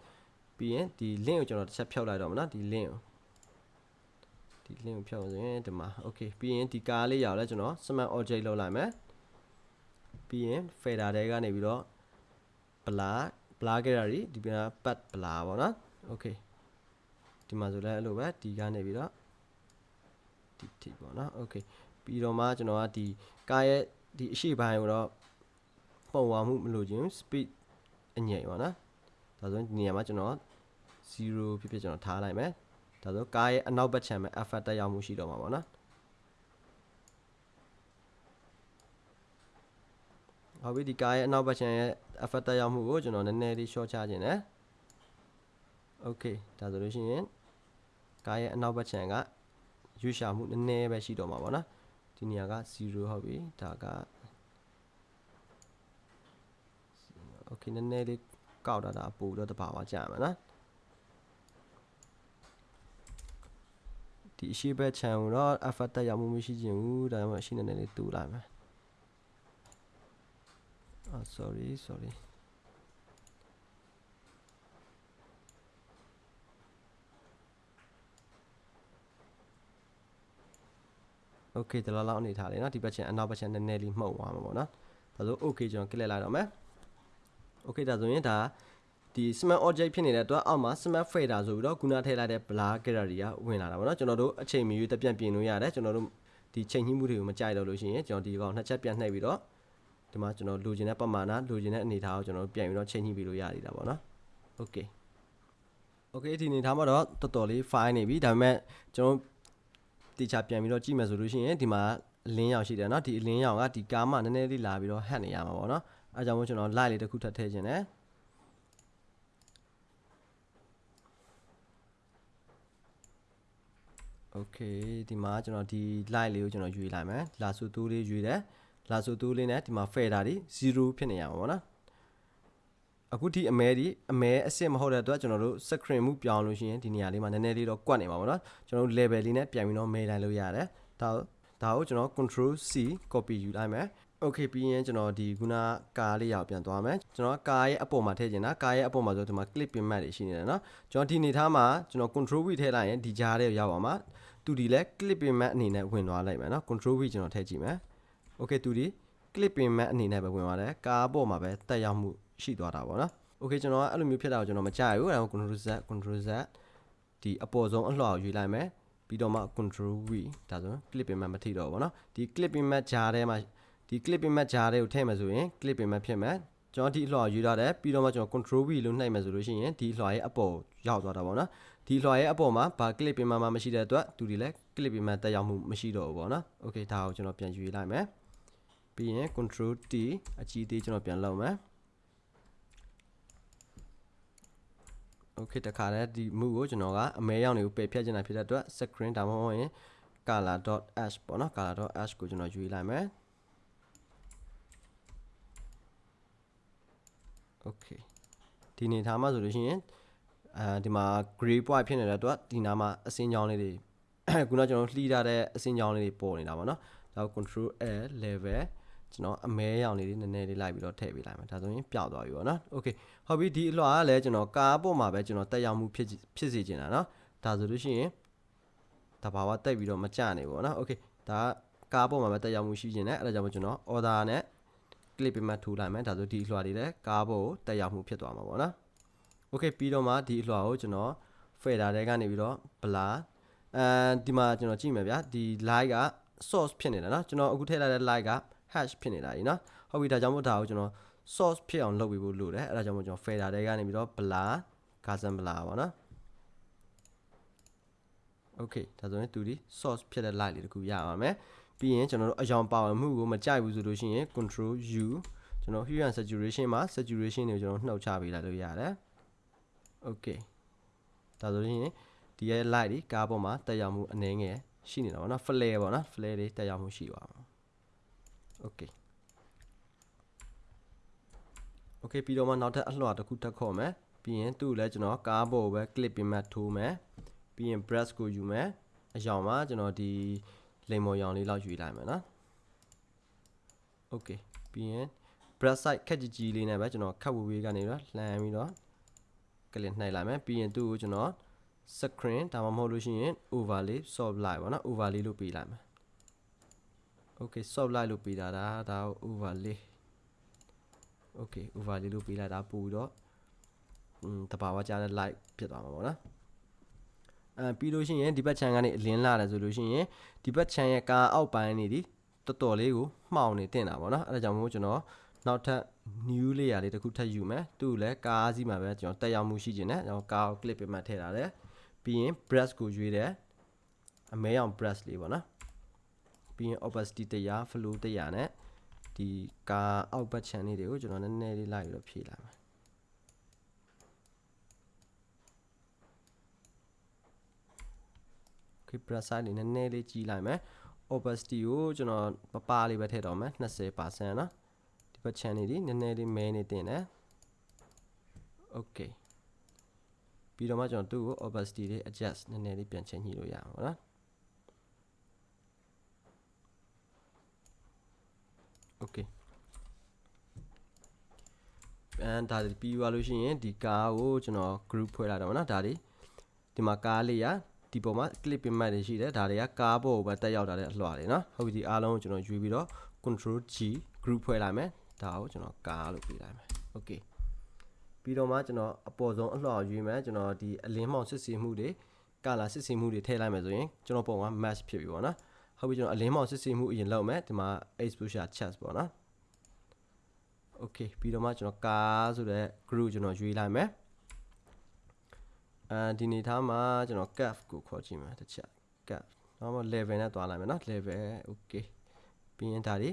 ပြီးရင်ဒီ link ကိုကျွန်တော်တစ်ချက်ဖြုတ်လိုက်တော့မနော်ဒီ link ကို ဒီ link ကိုဖြုတ်ဆိုရင်ဒီမှာ okay ပြီးရင်ဒီကားလေးရောက်လဲကျွန်တော် smart object လောက်လိုက်မယ်ပြီးရင် fader တွေကနေပြီးတော့ blur blur gallery ဒီပြန် pad blur ပေါ့နော် okay ဒီမှာဆိုလဲအဲ့လိုပဲဒီကနေပြီးတော့ဒီထိပေါ့နော် okay ပြီးတော့မှကျွန်တော်ကဒီကားရဲ့ဒီအရှိပိုင်းကိုတော့ပုံဝါမှုမလို့ခြင်း speed အငြိမ်ပါနော်ဒါဆိုရင်ဒီနေရာမှာကျွန်တော်0ဖြစ်ဖြစ်ကျွန်တော်ထားလိုက်မယ် ဒါဆိုကားရဲ့အနောက်ဘက်ခြမ်းမှာ effect တက်ရောက်မှုရှိတော့မှာပေါ့နော်ဟုတ်ပြီဒီကားရဲ့အနောက်ဘက်ခြမ်းရဲ့ effect တက်ရောက်မှုကိုကျွန်တော်နည်းနည်းလေး short ချခြင်းနဲ့ okay ဒါဆိုလို့ရှိရင်ကားရဲ့အနောက်ဘက်ခြမ်းကရွေးရှာမှုနည်းနည်းပဲရှိတော့မှာပေါ့နော်ဒီနေရာက0ဟုတ်ပြီဒါက okay နည်းနည်းလေးကောက်တာဒါပို့တော့တပါပါကြာမှာနော် ဒီအရှိဘက် channel တော့ effect တက်ရောက်မှုမရှိခြင်းဘူးဒါကြောင့်အရှိနည်းနည်းလေးတူလိုက်မယ်အာ sorry sorry okay ဒီလောက်လောက်အနေထားလေးเนาะဒီဘက်ချင်အနောက်ဘက်ချင်နည်းနည်းလေးမှုတ်သွားမှာပေါ့နော်ဒါဆို okay ကျွန်တော် click လိုက်တော့မယ် okay ဒါဆိုရင်ဒါ ဒီ smart object ဖြစ်နေတဲ့အတွက်အောက်မှာ smart fader ဆိုပြီးတော့ခုနထည့်လိုက်တဲ့ blur gallery ကဝင်လာတာပေါ့နော်ကျွန်တော်တို့အချိန်မီတပြန့်ပြင်လို့ရတယ်ကျွန်တော်တို့ဒီချိန်ညှိမှုတွေကိုမကြိုက်တော့လို့ရှိရင်ကျွန်တော်ဒီကောင်နှစ်ချက်ပြန်နှိပ်ပြီးတော့ဒီမှာကျွန်တော်လိုချင်တဲ့ပမာဏလိုချင်တဲ့အနေအထားကိုကျွန်တော်ပြန်ပြီးတော့ချိန်ညှိပြီးလို့ရသေးတာပေါ့နော် okay okay ဒီအနေထားမှာတော့တော်တော်လေး file နေပြီဒါပေမဲ့ကျွန်တော်တေချာပြန်ပြီးတော့ကြည့်မယ်ဆိုလို့ရှိရင်ဒီမှာအလင်းရောင်ရှိတယ်เนาะဒီအလင်းရောင်ကဒီကားမှနည်းနည်းလေးလာပြီးတော့ဟတ်နေရမှာပေါ့เนาะအဲကြောင့်မို့ကျွန်တော် light လေးတစ်ခုထပ်ထည့်ခြင်း နဲ့ okay ဒီမှာကျွန်တော်ဒီ light လေးကိုကျွန်တော်ရွေးလိုက်မယ်လာဆူတူးလေးရွေးတယ်လာဆူတူးလေးနဲ့ဒီမှာ fader တွေ0ဖြစ်နေရမှာပေါ့နော်အခုဒီအမဲဒီအမဲအစ်စ်မဟုတ်တဲ့အတွက်ကျွန်တော်တို့ screen မှုပြောင်းလို့ရှိရင်ဒီနေရာလေးမှာနည်းနည်းလေးတော့ကွက်နေမှာပေါ့နော်ကျွန်တော်တို့ level လေးနဲ့ပြန်ပြီးတော့မဲတိုင်းလို့ရတယ် ဒါဒါကိုကျွန်တော် control C copy ယူလိုက်မယ် okay ပြီးရင်ကျွန်တော်ဒီခုနကားလေးရောက်ပြန်သွားမယ်ကျွန်တော်ကားရဲ့အပေါ်မှာထည့်ချင်တာကားရဲ့အပေါ်မှာဆိုဒီမှာ clip pin mat တွေရှိနေတယ်เนาะကျွန်တော်ဒီနေသားမှာကျွန်တော် control V ထည့်လိုက်ရင်ဒီကြားထဲရောက်ပါမှာ သူဒီလဲ clip payment အနေနဲ့ဝင်သွားလိုက်မယ်နော် control v ကျွန်တော်ထည့်ကြည့်မယ် okay သူဒီ clip payment အနေနဲ့ပဲဝင်သွားတယ်ကားပေါ်မှာပဲတက်ရောက်မှုရှိသွားတာပေါ့နော် okay ကျွန်တော်ကအဲ့လိုမျိုးဖြစ်တာကိုကျွန်တော်မကြိုက်ဘူးအဲ့ဒါကို control z control z ဒီအပေါ်ဆုံးအလှော်ယူလိုက်မယ်ပြီးတော့မှ control v ဒါဆို clip payment မထိတော့ဘူးပေါ့နော်ဒီ clip payment ဂျားထဲမှာဒီ clip payment ဂျားထဲကိုထည့်မယ်ဆိုရင် clip payment ဖြစ်မယ်ကျွန်တော်ဒီအလှော်ယူထားတယ်ပြီးတော့မှကျွန်တော် control v လို့နှိပ်မယ်ဆိုလို့ရှိရင်ဒီအလှော်ရဲ့အပေါ်ရောက်သွားတာပေါ့နော် ဒီအလှော်ရဲ့အပေါ်မှာဘာ clip pin mat မှမရှိတဲ့အတွက်သူဒီလဲ clip pin mat တက်ရောက်မှုမရှိတော့ဘူးပေါ့နော် okay ဒါကိုကျွန်တော်ပြန်ယူလိုက်မယ်ပြီးရင် control T အကြီးသေးကျွန်တော်ပြန်လုပ်မယ် okay တခါတည်းဒီ move ကိုကျွန်တော်ကအမဲရောင်တွေကိုပယ်ဖြတ်ချင်တာဖြစ်တဲ့အတွက် screen ဒါမှမဟုတ်ရင် color.h ပေါ့နော် color.h ကိုကျွန်တော်ယူလိုက်မယ် okay ဒီနေထားမှာဆိုလို့ရှိရင် အဲဒီမှာ gray point ဖြစ်နေတဲ့အတွက်ဒီနားမှာအစင်းကြောင်းလေးတွေခုနကျွန်တော်လှီးထားတဲ့အစင်းကြောင်းလေးတွေပေါ်နေတာပေါ့နော်ဒါကို control l level ကျွန်တော်အမဲရောင်လေးတွေနည်းနည်းလေးလိုက်ပြီးတော့ထည့်ပေးလိုက်မယ်ဒါဆိုရင်ပျောက်သွားပြီပေါ့နော် okay ဟုတ်ပြီဒီအလွှာကလည်းကျွန်တော်ကားပေါ်မှာပဲကျွန်တော်တက်ရောက်မှုဖြစ်ဖြစ်စေချင်တာနော်ဒါဆိုလို့ရှိရင်တဘာဝတက်ပြီးတော့မကြနေပေါ့နော် okay ဒါကားပေါ်မှာပဲတက်ရောက်မှုရှိချင်တယ်အဲ့ဒါကြောင့်ကျွန်တော် order နဲ့ clip ပေးမှထိုးလိုက်မယ်ဒါဆိုဒီအလွှာတွေလည်းကားပေါ်ကိုတက်ရောက်မှုဖြစ်သွားမှာပေါ့နော် โอเคပြီးတော့မှဒီအလွှာကိုကျွန်တော် fader တွေကနေပြီးတော့ blur အဲဒီမှာကျွန်တော်ကြည့်မယ်ဗျာဒီ light က source ဖြစ်နေတာเนาะကျွန်တော်အခုထည့်လိုက်တဲ့ light က hash ဖြစ်နေတာကြီးเนาะဟုတ်ပြီဒါကြောင့်မို့ဒါကိုကျွန်တော် source ဖြစ်အောင်လုပ်ပေးဖို့လိုတယ်အဲ့ဒါကြောင့်မို့ကျွန်တော် fader တွေကနေပြီးတော့ blur gaussian blur ပါเนาะ okay ဒါဆိုရင်သူဒီ source ဖြစ်တဲ့ light လေးတခုရပါမယ်ပြီးရင်ကျွန်တော်တို့အယောင်ပါဝင်မှုကိုမကြိုက်ဘူးဆိုလို့ရှိရင် control u ကျွန်တော် hue and saturation မှာ saturation တွေကိုကျွန်တော်နှုတ်ချပေးလိုက်လို့ရတယ် okay ဒါဆိုရင်ဒီရဲ့ light ဒီကားပေါ်မှာတက်ရောက်မှုအနည်းငယ်ရှိနေတာပေါ့နော် flare ပေါ့နော် flare တွေတက်ရောက်မှုရှိပါမှာ okay okay ပြီးတော့မှနောက်ထပ်အလွှာတစ်ခုတက်ခေါ်မယ်ပြီးရင်သူ့လည်းကျွန်တော်ကားပေါ်ပဲ clip ပြမှတ်ထိုးမယ်ပြီးရင် brush ကိုယူမယ်အယောင်မှာကျွန်တော်ဒီလိမ်မော်ရောင်လေးလောက်ယူလိုက်မယ်နော် okay ပြီးရင် brush side ခက်ကြီးကြီးလေးနဲ့ပဲကျွန်တော်ခက်ဝေးဝေးကနေတော့လှမ်းပြီးတော့ ကလစ်နှိုက်လိုက်မယ်ပြီးရင်သူ့ကိုကျွန်တော် screen ဒါမှမဟုတ်လို့ရှိရင် overlay soft light ပေါ့နော် overlay လို့ပေးလိုက်မယ် okay soft light လို့ပေးတာဒါဒါ overlay okay overlay လို့ပေးလိုက်တာပို့ပြီးတော့อืมတဘာဝကြားတဲ့ light ဖြစ်သွားမှာပေါ့နော်အဲပြီးလို့ရှိရင်ဒီဘက်ခြမ်းကနေအလင်းလာတယ်ဆိုလို့ရှိရင်ဒီဘက်ခြမ်းရဲ့ကားအောက်ပိုင်းနေဒီတော်တော်လေးကိုမှောင်နေတင်တာပေါ့နော်အဲဒါကြောင့်မို့ကျွန်တော်နောက်ထပ် new layer လေးတစ်ခုထပ်ယူမယ်သူ့လည်းကားစီးမှာပဲကျွန်တော်တက်ရောက်မှုရှိခြင်းနဲ့ကျွန်တော်ကားကို clip ပြမှထည့်ထားတယ်ပြီးရင် brush ကိုရွေးတယ်အမဲအောင် brush လေးပေါ့နော်ပြီးရင် opacity တရား flow တရားနဲ့ဒီကားအောက်ဘက်ခြမ်းလေးတွေကိုကျွန်တော်နည်းနည်းလေးလိုက်ပြီးတော့ဖြည့်လိုက်မယ် okay brush size လေးနည်းနည်းလေးကြီးလိုက်မယ် opacity ကိုကျွန်တော်ပပလေးပဲထည့်တော့မယ်20% ပချန်နေဒီနည်းနည်းလေးမဲနေတင်တယ် okay ပြီးတော့မှကျွန်တော်သူ့ကို opacity လေး adjust နည်းနည်းလေးပြန်ချိန်ညှိလို့ရအောင်နော် okay ပြန်ဒါပြီးသွားလို့ရှိရင်ဒီကားကိုကျွန်တော် group ဖွဲ့လာတော့ဗောနော်ဒါလေးဒီမှာကားလေးရာဒီပေါ်မှာ clip ပင်မှတ်တွေရှိတယ်ဒါတွေကကားပေါ်ကိုပဲတက်ရောက်တာတဲ့အလွှာတွေနော်ဟုတ်ပြီဒီအားလုံးကိုကျွန်တော်ယူပြီးတော့ control G group ဖွဲ့လိုက်မယ် ဒါကိုကျွန်တော်ကားလို့ပြလိုက်မယ် okay ပြီးတော့မှကျွန်တော်အပေါ်ဆုံးအလွှာကိုရွေးမယ်ကျွန်တော်ဒီအလင်းမောင်စစ်စီမှုတွေကာလာစစ်စီမှုတွေထည့်လိုက်မယ်ဆိုရင်ကျွန်တော်ပုံက match ဖြစ်ပြီပေါ့နော်ဟုတ်ပြီကျွန်တော်အလင်းမောင်စစ်စီမှုအရင်လုပ်မယ်ဒီမှာ exposure chest ပေါ့နော် okay ပြီးတော့မှကျွန်တော်ကားဆိုတဲ့ group ကျွန်တော်ရွေးလိုက်မယ်အဲဒီနေသားမှာကျွန်တော် cap ကိုခေါ်ကြည့်မယ်တစ်ချက် cap နောက်မှ level နဲ့တွားလိုက်မယ်နော် level okay ပြီးရင်ဒါဒီ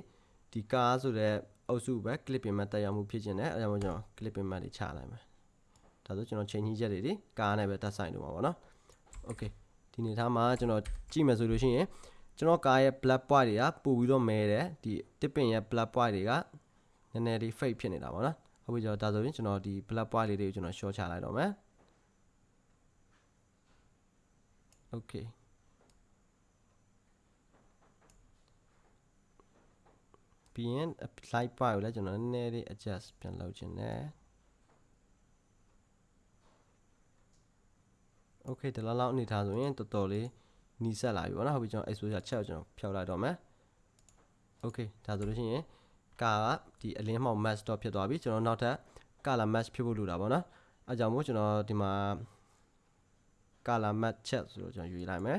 ဒီကားဆိုတဲ့ အုပ်စုပဲ clip ပြင်မှတက်ရောက်မှုဖြစ်ခြင်းနဲ့အဲဒါမှကျွန်တော် clip ပြင်မှတွေချလိုက်မယ်ဒါဆိုကျွန်တော်ချိန်ကြီးချက်တွေဒီကားနဲ့ပဲတက်ဆိုင်လို့ပါဗောနော် okay ဒီနေသားမှာကျွန်တော်ကြည့်မယ်ဆိုလို့ရှိရင်ကျွန်တော်ကားရဲ့ black point တွေကပို့ပြီးတော့မဲတယ်ဒီ tipping ရဲ့ black point တွေကနည်းနည်းလေး fake ဖြစ်နေတာပေါ့နော်ဟုတ်ပြီကျွန်တော်ဒါဆိုရင်ကျွန်တော်ဒီ black point လေးတွေကိုကျွန်တော် short ချလိုက်တော့မယ် okay ပြီးရင် apply bar ကိုလည်းကျွန်တော်နည်းနည်းလေး adjust ပြန်လုပ်ခြင်းနဲ့ okay ဒီလောက်လောက်အနေထားဆိုရင်တော်တော်လေးနီးစပ်လာပြီပေါ့နော်ဟုတ်ပြီကျွန်တော် exposure ချက်ကိုကျွန်တော်ဖြောက်လိုက်တော့မယ် okay ဒါဆိုလို့ရှိရင်ကာကဒီအလင်းမှောက် match တော့ဖြစ်သွားပြီကျွန်တော်နောက်ထပ် color match ဖြစ်ဖို့လိုတာပေါ့နော်အဲကြောင့်မို့ကျွန်တော်ဒီမှာ color match ချက်ဆိုတော့ကျွန်တော်ယူလိုက်မယ်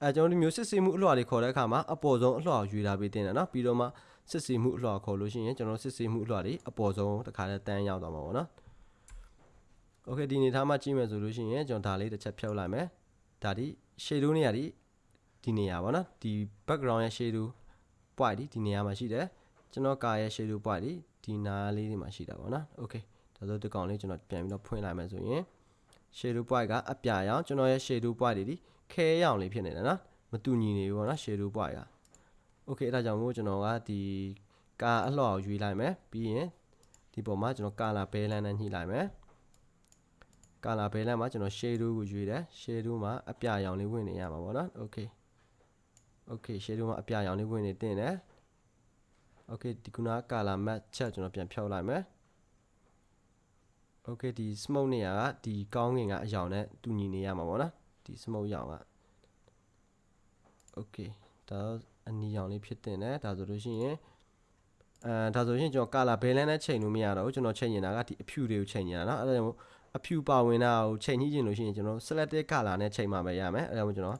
အဲကျွန်တော်ဒီမျိုးစစ်စီမှုအလွှာတွေခေါ်တဲ့အခါမှာအပေါ်ဆုံးအလွှာကိုယူလာပေးတင်တယ်နော်ပြီးတော့မှ စစ်စီမှုအလွှာခေါ်လို့ရှိရင်ကျွန်တော်စစ်စီမှုအလွှာတွေအပေါ်ဆုံးတစ်ခါတည်းတန်းရောက်သွားမှာပေါ့နော်โอเคဒီအနေထားမှာကြည့်မယ်ဆိုလို့ရှိရင်ကျွန်တော်ဒါလေးတစ်ချက်ဖြုတ်လိုက်မယ်ဒါဒီ shadow နေရာဒီဒီနေရာပေါ့နော်ဒီ background ရဲ့ shadow point ဒီဒီနေရာမှာရှိတယ်ကျွန်တော်ကာရဲ့ shadow point ဒီဒီနားလေးတွေမှာရှိတာပေါ့နော်โอเคဒါဆိုဒီကောင်လေးကျွန်တော်ပြန်ပြီးတော့ဖွင့်လိုက်မယ်ဆိုရင် shadow point ကအပြရောင်ကျွန်တော်ရဲ့ shadow point တွေဒီခဲရောင်လေးဖြစ်နေတယ်နော်မတူညီနေဘူးပေါ့နော် shadow point က okay အဲဒါကြောင့်မို့ကျွန်တော်ကဒီကာအလှော်ကိုရွေးလိုက်မယ်ပြီးရင်ဒီပုံမှာကျွန်တော် color balance နဲ့ညှိလိုက်မယ် color balance မှာကျွန်တော် shadow ကိုရွေးတယ် shadow မှာအပြရောင်လေးဝင်နေရမှာပေါ့နော် okay okay shadow မှာအပြရောင်လေးဝင်နေတင်တယ် okay ဒီခုနက color match ချက်ကျွန်တော်ပြန်ဖြောက်လိုက်မယ် okay ဒီ smoke နေရာကဒီကောင်းကင်ကအရောင်နဲ့တူညီနေရမှာပေါ့နော်ဒီ smoke ရောင်က okay ဒါ အနီရောင်လေးဖြစ်တင်တယ်ဒါဆိုလို့ရှိရင်အဲဒါဆိုရင်ကျွန်တော် color balance နဲ့ချိန်လို့မရတော့ဘူးကျွန်တော်ချိန်နေတာကဒီအဖြူတွေကိုချိန်နေတာเนาะအဲဒါကြောင့်အဖြူပါဝင်တာကိုချိန်ညှိခြင်းလို့ရှိရင်ကျွန်တော် selected color နဲ့ချိန်မှပဲရမယ်အဲဒါကြောင့်ကျွန်တော်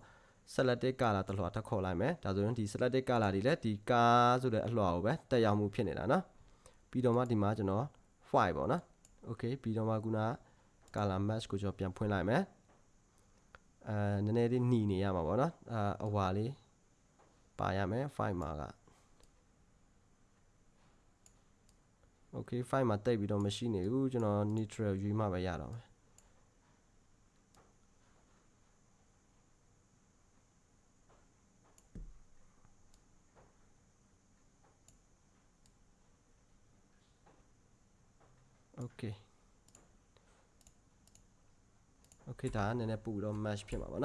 selected color တလွှာထပ်ခေါ်လိုက်မယ်ဒါဆိုရင်ဒီ selected color တွေလည်းဒီကားဆိုတဲ့အလွှာကိုပဲတက်ရောက်မှုဖြစ်နေတာเนาะပြီးတော့မှဒီမှာကျွန်တော် file ပေါ့နော် okay ပြီးတော့မှခုန color match ကိုကျွန်တော်ပြန်ဖွင့်လိုက်မယ်အဲနည်းနည်းလေးหนีနေရမှာပေါ့နော်အာအဝါလေး ပါရမယ် file မှာက okay file မှာတိတ်ပြီးတော့မရှိနေဘူးကျွန်တော် neutral ယူမှပဲရတော့မယ် okay okay ဒါကနည်းနည်းပူတော့ match ဖြစ်မှာပါ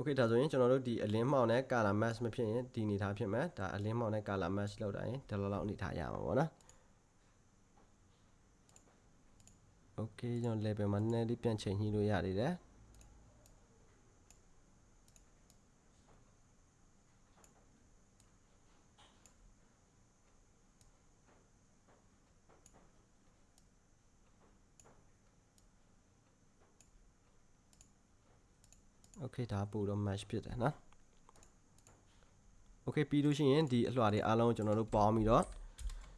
နော် okay ဒါဆိုရင်ကျွန်တော်တို့ဒီအလင်းမှောင်နဲ့ color match မဖြစ်ရင်ဒီအနေထားဖြစ်မယ်ဒါအလင်းမှောင်နဲ့ color match လောက်တိုင်းဒီလောက်လောက်အနေထားရမှာပေါ့နော် okay ကျွန်တော် level မှာနည်းနည်းလေးပြန်ချိန်ညှိလို့ရသေးတယ် okay ဒါပို့တော့ match ဖြစ်တယ်နော် okay ပြီးလို့ရှိရင်ဒီအလွှာတွေအားလုံးကျွန်တော်တို့ပေါင်းပြီးတော့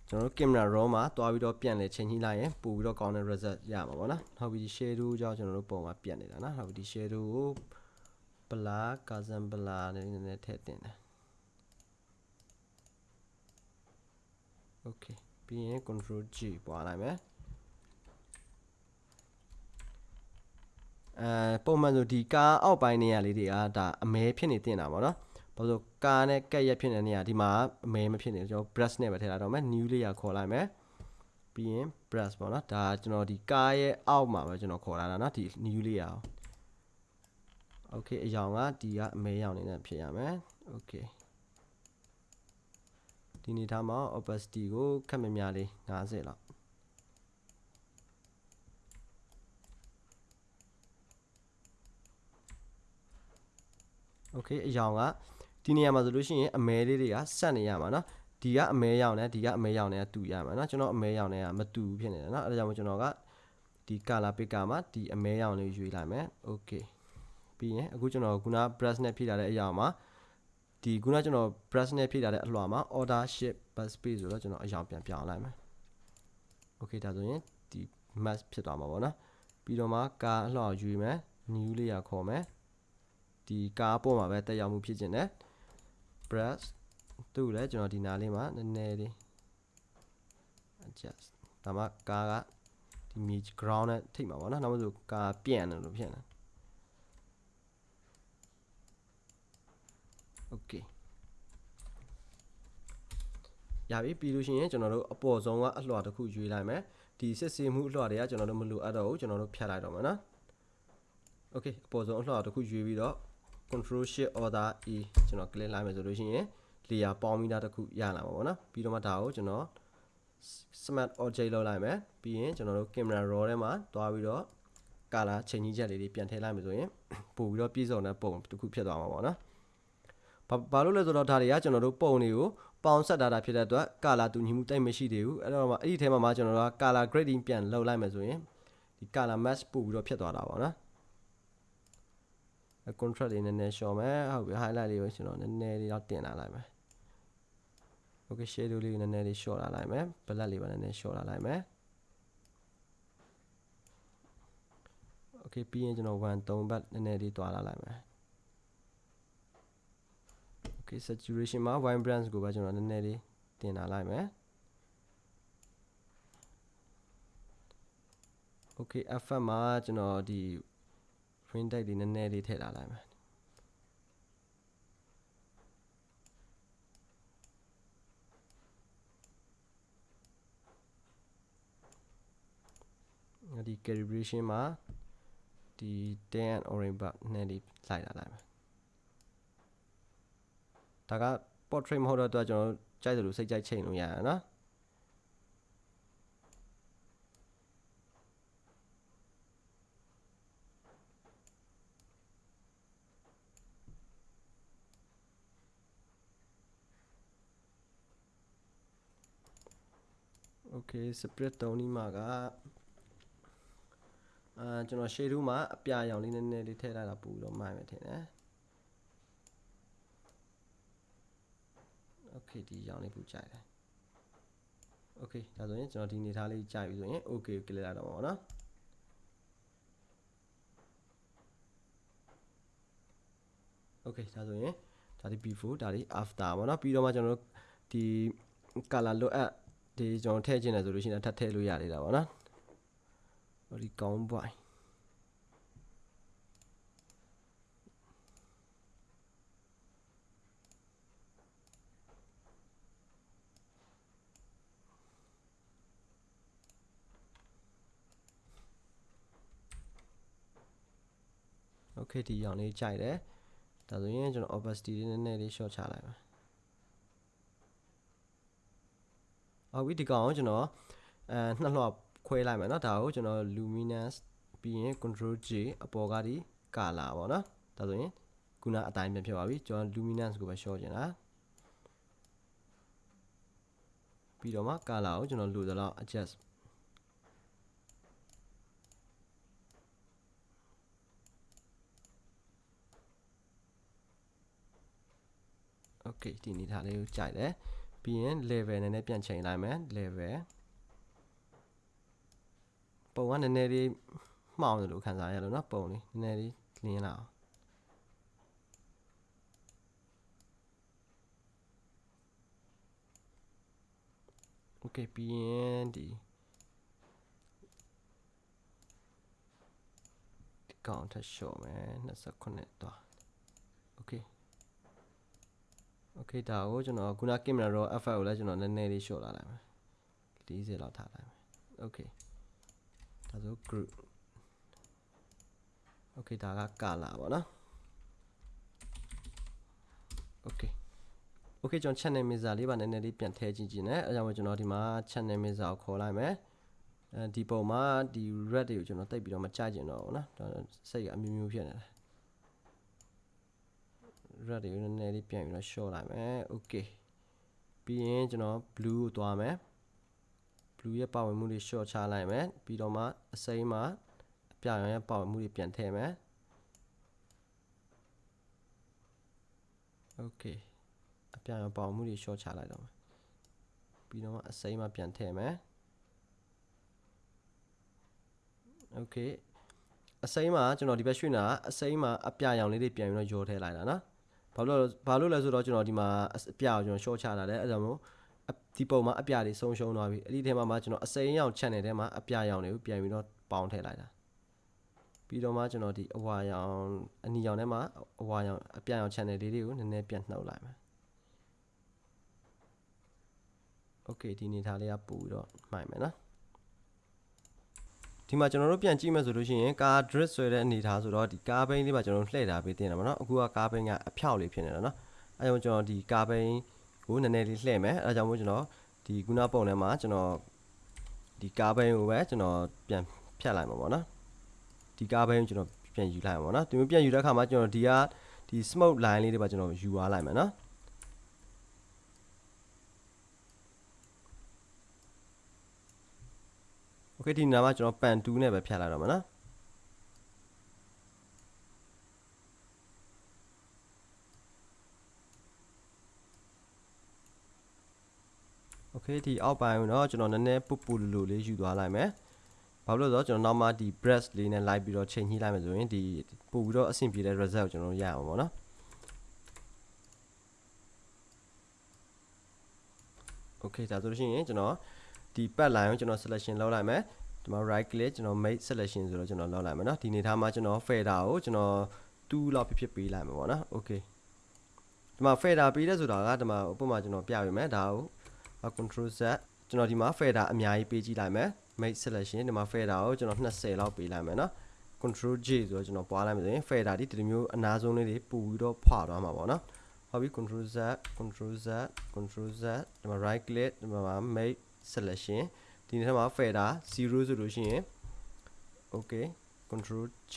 ကျွန်တော်တို့ camera raw မှာတွားပြီးတော့ပြန်လဲချိန်ညှိလိုက်ရင်ပို့ပြီးတော့ကောင်းတဲ့ result ရမှာပေါ့နော်နောက်ပြီး shadow ကြောင့်ကျွန်တော်တို့ပုံမှာပြန်နေတာနော်နောက်ပြီး shadow ကို blur cousin blur နဲ့နည်းနည်းထည့်တင်တယ် okay ပြီးရင် control G ပွားလိုက်မယ် အဲပုံမှန်ဆိုဒီကားအောက်ပိုင်းနေရာလေးတွေကဒါအမဲဖြစ်နေတင်တာပေါ့နော်ဘာလို့ကားနဲ့ကက်ရက်ဖြစ်နေတဲ့နေရာဒီမှာအမဲမဖြစ်နေကျွန်တော် brush နဲ့ပဲထည့်လိုက်တော့မယ် new layer ခေါ်လိုက်မယ်ပြီးရင် brush ပေါ့နော်ဒါကျွန်တော်ဒီကားရဲ့အောက်မှာပဲကျွန်တော်ခေါ်လာတာနော်ဒီ new layer ကို okay အယောင်ကဒီကအမဲရောင်နေနဲ့ဖြစ်ရမယ် okay ဒီနေထားမှာ opacity ကိုခက်မများလေး50လောက် โอเคအယောင်ကဒီနေရာမှာဆိုလို့ရှိရင်အမဲလေးတွေကဆက်နေရမှာเนาะဒီကအမဲရောင်နဲ့ဒီကအမဲရောင်နဲ့တူရမှာเนาะကျွန်တော်အမဲရောင်နဲ့ကမတူဘူးဖြစ်နေတယ်เนาะအဲဒါကြောင့်မို့ကျွန်တော်ကဒီ color picker မှာဒီအမဲရောင်လေးရွေးလိုက်မယ်โอเคပြီးရင်အခုကျွန်တော်ခုန brush နဲ့ဖြည့်ထားတဲ့အရာမှာဒီခုနကျွန်တော် brush နဲ့ဖြည့်ထားတဲ့အလွှာမှာ order shift bus space ဆိုတော့ကျွန်တော်အရာပြန်ပြောင်းလိုက်မယ်โอเคဒါဆိုရင်ဒီ mask ဖြစ်သွားမှာပေါ့နော်ပြီးတော့မှကာအလွှာရွေးမယ် new layer ခေါ်မယ် ဒီကားပေါ်မှာပဲတက်ရောက်မှုဖြစ်ခြင်းနဲ့ brush သူ့လည်းကျွန်တော်ဒီနားလေးမှာနည်းနည်းလေး adjust ဒါမှကားကဒီမြေ ground နဲ့ထိတ်မှာပေါ့နော်နောက်မှဆိုကားပြန့်တယ်လို့ဖြစ်နေ okay ရပြီပြီးလို့ရှိရင်ကျွန်တော်တို့အပေါ်ဆုံးကအလွှာတစ်ခုရွေးလိုက်မယ်ဒီစစ်ဆေးမှုအလွှာတွေကကျွန်တော်တို့မလိုအပ်တော့ဘူးကျွန်တော်တို့ဖြတ်လိုက်တော့မယ်နော် okay အပေါ်ဆုံးအလွှာတစ်ခုရွေးပြီးတော့ control shift order e ကျွန်တော် click လိုက်မယ်ဆိုလို့ရှိရင် layer ပေါင်းပြီးသားတစ်ခုရလာမှာပေါ့နော်ပြီးတော့မှဒါကိုကျွန်တော် smart object လောက်လိုက်မယ်ပြီးရင်ကျွန်တော်တို့ camera raw ထဲမှာတွားပြီးတော့ color ချိန်ကြီးချက်လေးတွေပြန်ထည့်လိုက်မယ်ဆိုရင်ပို့ပြီးတော့ပြည့်စုံတဲ့ပုံတစ်ခုဖြစ်သွားမှာပေါ့နော်ဘာဘာလို့လဲဆိုတော့ဒါတွေကကျွန်တော်တို့ပုံတွေကိုပေါင်းဆက်ထားတာဖြစ်တဲ့အတွက် color တူညီမှုတိတ်မရှိသေးဘူးအဲ့တော့မှအဲ့ဒီထဲမှာမှကျွန်တော်တို့က color grading ပြန်လုပ်လိုက်မယ်ဆိုရင်ဒီ color match ပို့ပြီးတော့ဖြစ်သွားတာပေါ့နော် contract လေးနည်းနည်းရှော့မယ်ဟုတ်ပြီ highlight လေးကိုကျွန်တော်နည်းနည်းလေးတော့တင်လာလိုက်မယ် okay shadow လေးကိုနည်းနည်းလေးရှော့လာလိုက်မယ် black လေးပါနည်းနည်းရှော့လာလိုက်မယ် okay ပြီးရင်ကျွန်တော်1 3ဘတ်နည်းနည်းလေးတွာလာလိုက်မယ် okay saturation မှာ vibrance ကိုပဲကျွန်တော်နည်းနည်းလေးတင်လာလိုက်မယ် okay effect မှာကျွန်တော်ဒီ print type လေးနည်းနည်းလေးထည့်လာလိုက်မယ်ဒီ calibration မှာဒီ tan and orange bar နည်းလေးလိုက်လာလိုက်မယ်ဒါက portrait မဟုတ်တော့အတွက်ကျွန်တော်ကြိုက်တယ်လို့စိတ်ကြိုက်ချိန်လို့ရရနော် okay split တုံးဒီမှာကအာကျွန်တော် shade 2မှာအပြာရောင်လေးနည်းနည်းလေးထည့်လိုက်တာပူတော့မှိုင်မယ်ထင်တယ် okay ဒီရောင်လေးပူကြိုက်တယ် okay ဒါဆိုရင်ကျွန်တော်ဒီနေသားလေးကြိုက်ပြီဆိုရင် okay ကို click လိုက်တော့ပါဘောနော် okay ဒါဆိုရင်ဒါဒီ before ဒါဒီ after ပေါ့နော်ပြီးတော့မှကျွန်တော်တို့ဒီ color လိုအပ် ဒီကျွန်တော်ထည့်ခြင်းတယ်ဆိုလို့ရှိရင်ထပ်ထည့်လို့ရသေးတာပေါ့နော်ဟိုဒီကောင်းပွိုင်โอเคဒီရောင်လေးကြိုက်တယ်ဒါဆိုရင်ကျွန်တော် opacity လေးနည်းနည်းလေး short ချလိုက်ပါ ဟုတ်ပြီဒီကောင်ကိုကျွန်တော်အဲနှစ်လွှတ်ခွဲလိုက်မယ်เนาะဒါကိုကျွန်တော် luminance ပြီးရင် control J အပေါ်ကဒီ color ပေါ့เนาะဒါဆိုရင်ခုနအတိုင်းပြန်ဖြစ်သွားပြီကျွန်တော် luminance ကိုပဲ short ကျင်တာပြီးတော့မှ color ကိုကျွန်တော်လိုသလောက် adjust okay ဒီနေထားလေးကိုကြိုက်တယ် ပြီးရင် level နည်းနည်းပြန်ချိန်လိုက်မယ် level ပုံကနည်းနည်းလေးမှောင်တယ်လို့ခံစားရလို့เนาะပုံလေးနည်းနည်းလေးလင်းလာအောင်โอเคပြီးရင်ဒီဒီကောင်ထပ်ရှော့မယ်29သွားโอเค โอเคဒါကိုကျွန်တော်ခုန camera raw effect ကိုလည်းကျွန်တော်နည်းနည်းလေးရှော့လာလိုက်မယ်40လောက်ထားလိုက်မယ်โอเคဒါဆို group โอเคဒါက color ပေါ့နော်โอเคโอเคကျွန်တော် channel mixer လေးပါနည်းနည်းလေးပြန်ထည့်ကြည့်ကြည့်နေအဲကြောင့်ကျွန်တော်ဒီမှာ channel mixer ကိုခေါ်လိုက်မယ်အဲဒီပုံမှာဒီ red တွေကိုကျွန်တော်တိတ်ပြီးတော့မကြကျင်တော့ဘူးเนาะဒါစိတ်ကအမျိုးမျိုးဖြစ်နေတယ် red တွေကိုနည်းနည်းလေးပြန်ပြီးတော့ short လိုက်မယ် okay ပြီးရင်ကျွန်တော် blue ကိုသွားမယ် blue ရဲ့ပါဝင်မှုတွေ short ချလိုက်မယ်ပြီးတော့မှအစိမ်းမှာအပြရောင်ရဲ့ပါဝင်မှုတွေပြန်ထည့်မယ် okay အပြရောင်ပါဝင်မှုတွေ short ချလိုက်တော့မယ်ပြီးတော့မှအစိမ်းမှာပြန်ထည့်မယ် okay အစိမ်းမှာကျွန်တော်ဒီဘက်ရွှေ့နေတာအစိမ်းမှာအပြရောင်လေးတွေပြန်ပြီးတော့ရောထည့်လိုက်တာနော် ဘာလို့ဘာလို့လဲဆိုတော့ကျွန်တော်ဒီမှာအပြကိုကျွန်တော် short ချတာလဲအဲ့ဒါမို့ဒီပုံမှာအပြတွေဆုံးရှုံးသွားပြီအဲ့ဒီထဲမှာမှကျွန်တော်အစိမ်းရောင် channel ထဲမှာအပြရောင်တွေကိုပြန်ပြီးတော့ပေါင်းထည့်လိုက်တာပြီးတော့မှကျွန်တော်ဒီအဝါရောင်အနီရောင်ထဲမှာအဝါရောင်အပြရောင် channel လေးတွေကိုနည်းနည်းပြန်နှုတ်လိုက်မယ် okay ဒီနေသားလေးကပို့ပြီးတော့မှိုင်မယ်နော် ဒီမှာကျွန်တော်တို့ပြန်ကြည့်မယ်ဆိုလို့ရှိရင်ကား drip ဆွဲတဲ့အနေထားဆိုတော့ဒီကားဘိန်းလေးမှာကျွန်တော်တို့လှည့်ထားပေးတင်တယ်မနော်အခုကကားဘိန်းကအဖြောက်လေးဖြစ်နေတာနော်အဲကြောင့်ကျွန်တော်ဒီကာဘိန်းကိုနည်းနည်းလေးလှည့်မယ်အဲကြောင့်မို့ကျွန်တော်ဒီခုနပုံထဲမှာကျွန်တော်ဒီကာဘိန်းကိုပဲကျွန်တော်ပြန်ဖြတ်လိုက်မှာပေါ့နော်ဒီကာဘိန်းကိုကျွန်တော်ပြန်ယူလိုက်မှာပေါ့နော်ဒီမျိုးပြန်ယူတဲ့အခါမှာကျွန်တော်ဒီကဒီ smoke line လေးတွေပါကျွန်တော်ယူသွားလိုက်မယ်နော် โอเคဒီနားမှာကျွန်တော်ပန်2နဲ့ပဲဖြတ်လိုက်တော့မှာနော်โอเคဒီအောက်ပိုင်းကိုတော့ကျွန်တော်နည်းနည်းပူပူလူလူလေးယူသွားလိုက်မယ်ဘာလို့လဲဆိုတော့ကျွန်တော်နောက်မှဒီ breast လေးနဲ့လိုက်ပြီးတော့ချိန်ညှိလိုက်မယ်ဆိုရင်ဒီပို့ပြီးတော့အဆင်ပြေတဲ့ result ကိုကျွန်တော်ရအောင်ပေါ့နော်โอเคဒါဆိုလို့ရှိရင်ကျွန်တော် ဒီ pad line ကိုကျွန်တော် selection လုပ်လိုက်မယ်ဒီမှာ right click ကျွန်တော် make selection ဆိုတော့ကျွန်တော်လုပ်လိုက်မယ်เนาะဒီနေသားမှာကျွန်တော် fader ကိုကျွန်တော်2လောက်ဖြစ်ဖြစ်ပေးလိုက်မယ်ပေါ့နော် okay ဒီမှာ fader ပေးတဲ့ဆိုတာကဒီမှာဥပမာကျွန်တော်ပြပေးမယ်ဒါကို control z ကျွန်တော်ဒီမှာ fader အများကြီးပေးကြည့်လိုက်မယ် make selection ဒီမှာ fader ကိုကျွန်တော်20လောက်ပေးလိုက်မယ်เนาะ control j ဆိုတော့ကျွန်တော်ပွားလိုက်မယ်ဆိုရင် fader ဒီဒီမျိုးအနာဆုံးလေးတွေပူပြီးတော့ဖွာသွားမှာပေါ့နော်ဟုတ်ပြီ control z control z control z ဒီမှာ right click ဒီမှာ make selection ဒီနေ့မှာ fader 0ဆိုလို့ရှိရင် okay control j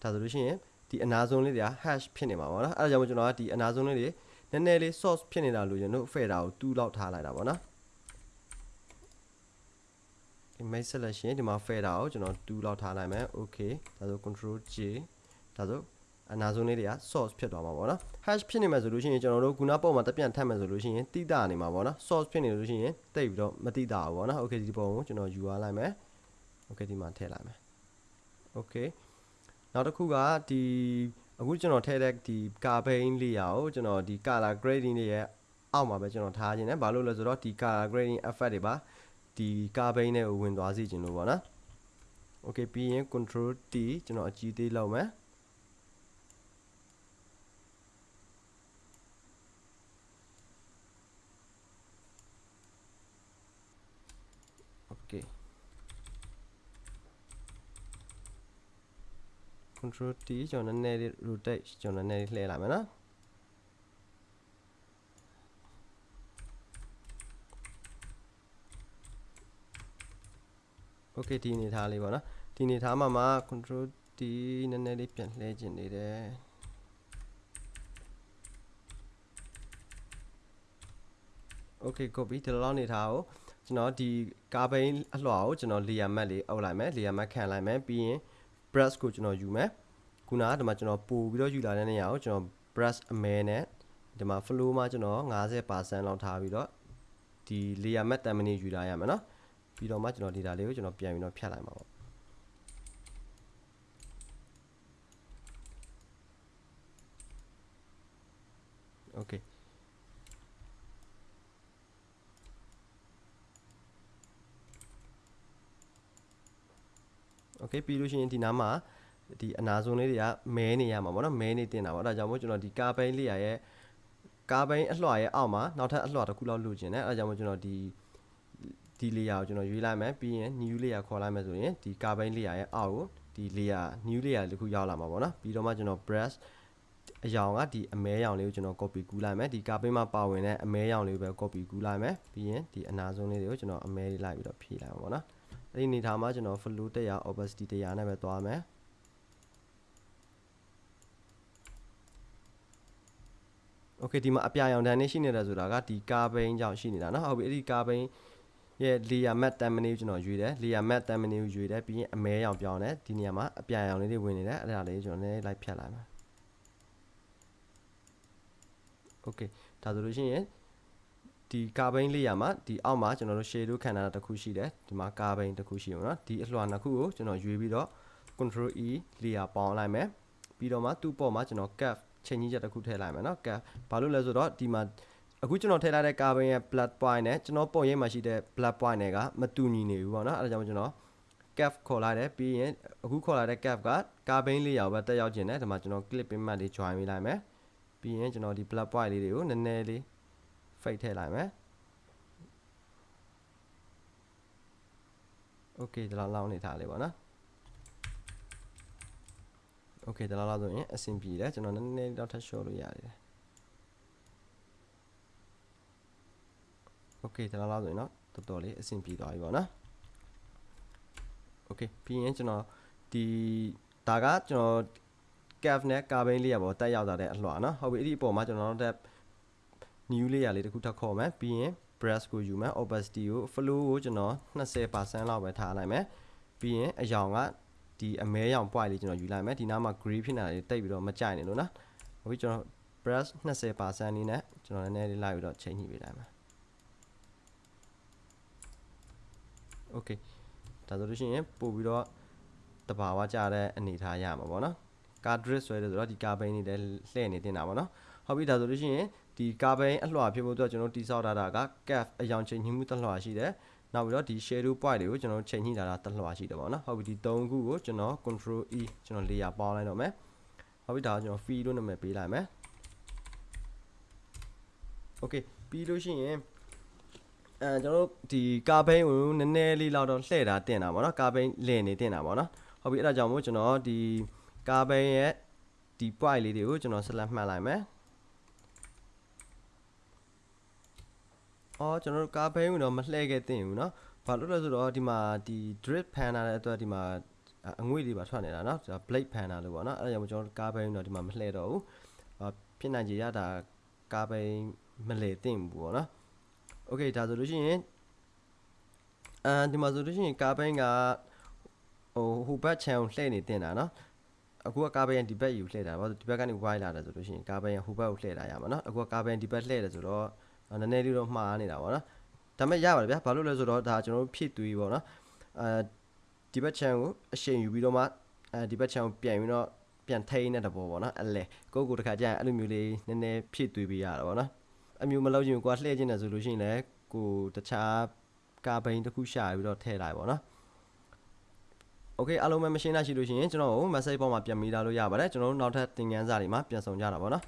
ဒါဆိုလို့ရှိရင်ဒီအနာဆုံးလေးတွေက hash ဖြစ်နေမှာပေါ့နော်အဲဒါကြောင့်ကျွန်တော်ကဒီအနာဆုံးလေးတွေနည်းနည်းလေး source ဖြစ်နေတာလို့ကျွန်တော် fader ကို2လောက်ထားလိုက်တာပေါ့နော်ဒီ make selection ဒီမှာ fader ကိုကျွန်တော်2လောက်ထားလိုက်မယ် okay ဒါဆို control j ဒါဆို အနာဆုံးလေးတွေက source ဖြစ်သွားမှာပေါ့နော် hash ဖြစ်နေမှာဆိုလို့ရှိရင်ကျွန်တော်တို့ခုနပုံမှာတက်ပြန်ထပ်မယ်ဆိုလို့ရှိရင်တိတာနေမှာပေါ့နော် source ဖြစ်နေလို့ရှိရင်တိတ်ပြီးတော့မတိတာဘူးပေါ့နော် okay ဒီပုံကိုကျွန်တော်ယူသွားလိုက်မယ် okay ဒီမှာထည့်လိုက်မယ် okay နောက်တစ်ခုကဒီအခုကျွန်တော်ထည့်တဲ့ဒီကာဘိန်းလေးရကိုကျွန်တော်ဒီ color grading လေးရဲ့အောက်မှာပဲကျွန်တော်ထားခြင်းနဲ့ဘာလို့လဲဆိုတော့ဒီ color grading effect တွေပါဒီကာဘိန်းနဲ့ဝင်သွားစေခြင်းလို့ပေါ့နော် okay ပြီးရင် control T ကျွန်တော်အကြီးသေးလောက်မယ် okay control T ကျွန်တော်နည်းနည်းလေး rotate ကျွန်တော်နည်းနည်းလေးလှည့်လိုက်မယ်နော် okay ဒီအနေထားလေးပေါ့နော်ဒီအနေထားမှာမှာ control T နည်းနည်းလေးပြန်လှည့်ကျင်နေတယ် okay copy ဒီလောက်နေထားကိုကျွန်တော်ဒီကာဘိန်းအလွှာကိုကျွန်တော် layer mask လေးအုပ်လိုက်မယ် layer mask ခံလိုက်မယ်ပြီးရင် brush ကိုကျွန်တော်ယူမယ်ခုနကဒီမှာကျွန်တော်ပို့ပြီးတော့ယူလာတဲ့နေရာကိုကျွန်တော် brush အမဲနဲ့ဒီမှာ flow မှာကျွန်တော်50%လောက်ထားပြီးတော့ဒီ layer mask တန်မနေယူလာရမယ်နော်ပြီးတော့မှကျွန်တော် data လေးကိုကျွန်တော်ပြန်ပြီးတော့ဖြတ်လိုက်မှာပေါ့ okay okay ပြီးလို့ရှိရင်ဒီနားမှာဒီအနာဆုံးလေးတွေကမဲနေရမှာပေါ့နော်မဲနေတင်တာပေါ့အဲဒါကြောင့်မို့ကျွန်တော်ဒီကာဘိန်းလေးရရဲ့ကာဘိန်းအလွှာရဲ့အောက်မှာနောက်ထပ်အလွှာတစ်ခုလောက်လိုချင်တယ်အဲဒါကြောင့်မို့ကျွန်တော်ဒီဒီ layer ကိုကျွန်တော်ရွေးလိုက်မယ်ပြီးရင် new layer ခေါ်လိုက်မယ်ဆိုရင်ဒီကာဘိန်း layer ရဲ့အောက်ကိုဒီ layer new layer တစ်ခုရောက်လာမှာပေါ့နော်ပြီးတော့မှကျွန်တော် brush အယောင်ကဒီအမဲရောင်လေးကိုကျွန်တော် copy ကူးလိုက်မယ်ဒီကာဘိန်းမှာပါဝင်တဲ့အမဲရောင်လေးကိုပဲ copy ကူးလိုက်မယ်ပြီးရင်ဒီအနာဆုံးလေးတွေကိုကျွန်တော်အမဲလေးလိုက်ပြီးတော့ဖြည့်လိုက်မှာပေါ့နော် အဲ့ဒီအနေထားမှာကျွန်တော် flow 100 opacity 100နဲ့ပဲသွားမယ် okay ဒီမှာအပြာရောင်တန်းနေရှိနေတယ်ဆိုတာကဒီကာဘိန်းကြောင့်ရှိနေတာเนาะဟုတ်ပြီအဲ့ဒီကာဘိန်းရဲ့ layer matte တန်မနေကျွန်တော်ရွေးတယ် layer matte တန်မနေကိုရွေးတယ်ပြီးရင်အမဲရောင်ပြောင်းတယ်ဒီနေရာမှာအပြာရောင်လေးတွေဝင်နေတယ်အဲ့ဒါလေးကျွန်တော်နည်းလိုက်ဖြတ်လိုက်မယ် okay ဒါဆိုလို့ရှိရင် ဒီကာဘိန်းလေးရမှာဒီအောက်မှာကျွန်တော်တို့ shadow ခန္ဓာတစ်ခုရှိတယ်ဒီမှာကာဘိန်းတစ်ခုရှိအောင်နော်ဒီအလွှာနှစ်ခုကိုကျွန်တော်ရွေးပြီးတော့ control e layer ပေါင်းလိုက်မယ်ပြီးတော့မှသူ့ပေါ်မှာကျွန်တော် cap ချိန်ကြီးချက်တစ်ခုထည့်လိုက်မယ်နော် cap ဘာလို့လဲဆိုတော့ဒီမှာအခုကျွန်တော်ထည့်လိုက်တဲ့ကာဘိန်းရဲ့ blood point နဲ့ကျွန်တော်ပုံရိပ်မှာရှိတဲ့ blood point တွေကမတူညီနေဘူးပေါ့နော်အဲဒါကြောင့်ကျွန်တော် cap ခေါ်လိုက်တယ်ပြီးရင်အခုခေါ်လိုက်တဲ့ cap ကကာဘိန်းလေးရောပဲတက်ရောက်ခြင်းနဲ့ဒီမှာကျွန်တော် clip ပင်မှတ်လေး join ပေးလိုက်မယ်ပြီးရင်ကျွန်တော်ဒီ blood point လေးတွေကိုနည်းနည်းလေး fake ထည့်လိုက်မယ် okay ဒါလောက်လောင်းနေထားလေးပေါ့နော် okay ဒါလောက်လောက်ဆိုရင်အဆင်ပြေတယ်ကျွန်တော်နည်းနည်းတော့ထပ် short လို့ရတယ် okay ဒါလောက်လောက်ဆိုရင်တော့တော်တော်လေးအဆင်ပြေသွားပြီပေါ့နော် okay ပြီးရင်ကျွန်တော်ဒီဒါကကျွန်တော် cave နဲ့ carbon လေးရပေါ့တက်ရောက်လာတဲ့အလှော်နော်ဟုတ်ပြီအဲ့ဒီအပေါ်မှာကျွန်တော်တို့ တက် new layer လေးတစ်ခုထပ်ခေါ်မယ်ပြီးရင် brush ကိုယူမယ် opacity ကို flow ကိုကျွန်တော်20%လောက်ပဲထားလိုက်မယ်ပြီးရင်အယောင်ကဒီအမဲရောင် point လေးကျွန်တော်ယူလိုက်မယ်ဒီနားမှာ gray ဖြစ်နေတာလေးတိတ်ပြီးတော့မကြိုက်နေလို့နော်ဟုတ်ပြီကျွန်တော် brush 20%လေးနဲ့ကျွန်တော်နည်းနည်းလေးလိုက်ပြီးတော့ချိန်ညှိပေးလိုက်မယ် okay ဒါဆိုလို့ရှိရင်ပို့ပြီးတော့တဘာဝကြတဲ့အနေထားရမှာပေါ့နော်ကာဒရစ်ဆွဲတယ်ဆိုတော့ဒီကာဘိန်းနေလည်းလှည့်နေတင်တာပေါ့နော်ဟုတ်ပြီဒါဆိုလို့ရှိရင် ဒီကာဘိန်းအလွှာဖြစ်ဖို့အတွက်ကျွန်တော်တိဆောက်ထားတာက cap အယောင်ချိန်ညှိမှုတစ်လွှာရှိတယ်နောက်ပြီးတော့ဒီ shadow point တွေကိုကျွန်တော်ချိန်ညှိထားတာတစ်လွှာရှိတယ်ပေါ့နော်ဟုတ်ပြီဒီ၃ခုကိုကျွန်တော် control e ကျွန်တော် layer ပေါင်းလိုက်တော့မယ်ဟုတ်ပြီဒါကကျွန်တော် feed လို့နာမည်ပေးလိုက်မယ် okay ပြီးလို့ရှိရင်အဲကျွန်တော်တို့ဒီကာဘိန်းကိုနည်းနည်းလေးလောက်တော့လှည့်တာတင်တာပေါ့နော်ကာဘိန်းလည်နေတင်တာပေါ့နော်ဟုတ်ပြီအဲ့ဒါကြောင့်မို့ကျွန်တော်ဒီကာဘိန်းရဲ့ဒီ point လေးတွေကိုကျွန်တော်ဆက်လက်မှတ်လိုက်မယ် အော်ကျွန်တော်တို့ကာဘိန်းကိုတော့မလှည့်ခဲ့တင်ဘူးเนาะဘာလို့လဲဆိုတော့ဒီမှာဒီ drip pan လာတဲ့အတွက်ဒီမှာအငွေ့တွေပါထွက်နေတာเนาะဒါ blade pan လာလို့ပေါ့เนาะအဲ့ဒါကြောင့်ကျွန်တော်ကာဘိန်းတော့ဒီမှာမလှည့်တော့ဘူးဖြစ်နိုင်ကြရတာကာဘိန်းမလှည့်တင်ဘူးပေါ့เนาะ okay ဒါဆိုလို့ရှိရင်အဲဒီမှာဆိုလို့ရှိရင်ကာဘိန်းကဟိုဟိုဘက် channel လှည့်နေတင်တာเนาะအခုကကာဘိန်းဒီဘက်ယူလှည့်တာဘာလို့ဒီဘက်ကနေ wide လာတယ်ဆိုလို့ရှိရင်ကာဘိန်းကဟိုဘက်ကိုလှည့်တာရမှာเนาะအခုကကာဘိန်းဒီဘက်လှည့်တယ်ဆိုတော့ နည်းနည်းလေးတော့မှားနေတာပေါ့နော်ဒါပေမဲ့ရပါတယ်ဗျာဘာလို့လဲဆိုတော့ဒါကျွန်တော်တို့ဖြည့်သွေးပေါ့နော်အဲဒီဘက် channel ကိုအရှိန်ယူပြီးတော့မှအဲဒီဘက် channel ပြန်ပြီးတော့ပြန်ထိန်းတဲ့တဘောပေါ့နော်အဲ့လေကိုကိုတခါကျရင်အဲ့လိုမျိုးလေးနည်းနည်းဖြည့်သွေးပေးရတာပေါ့နော်အမျိုးမလုပ်ရင်ကိုကလှည့်ခြင်းတယ်ဆိုလို့ရှိရင်လည်းကိုတခြားကာဘိန်းတစ်ခုရှာပြီးတော့ထည့်လိုက်ပေါ့နော်โอเคအားလုံးပဲမရှင်းနိုင်ရှိလို့ရှိရင်ကျွန်တော်ကို message ပေါ်မှာပြန်မိလာလို့ရပါတယ်ကျွန်တော်တို့နောက်ထပ်သင်ခန်းစာတွေမှာပြန်ဆောင်ကြတာပေါ့နော်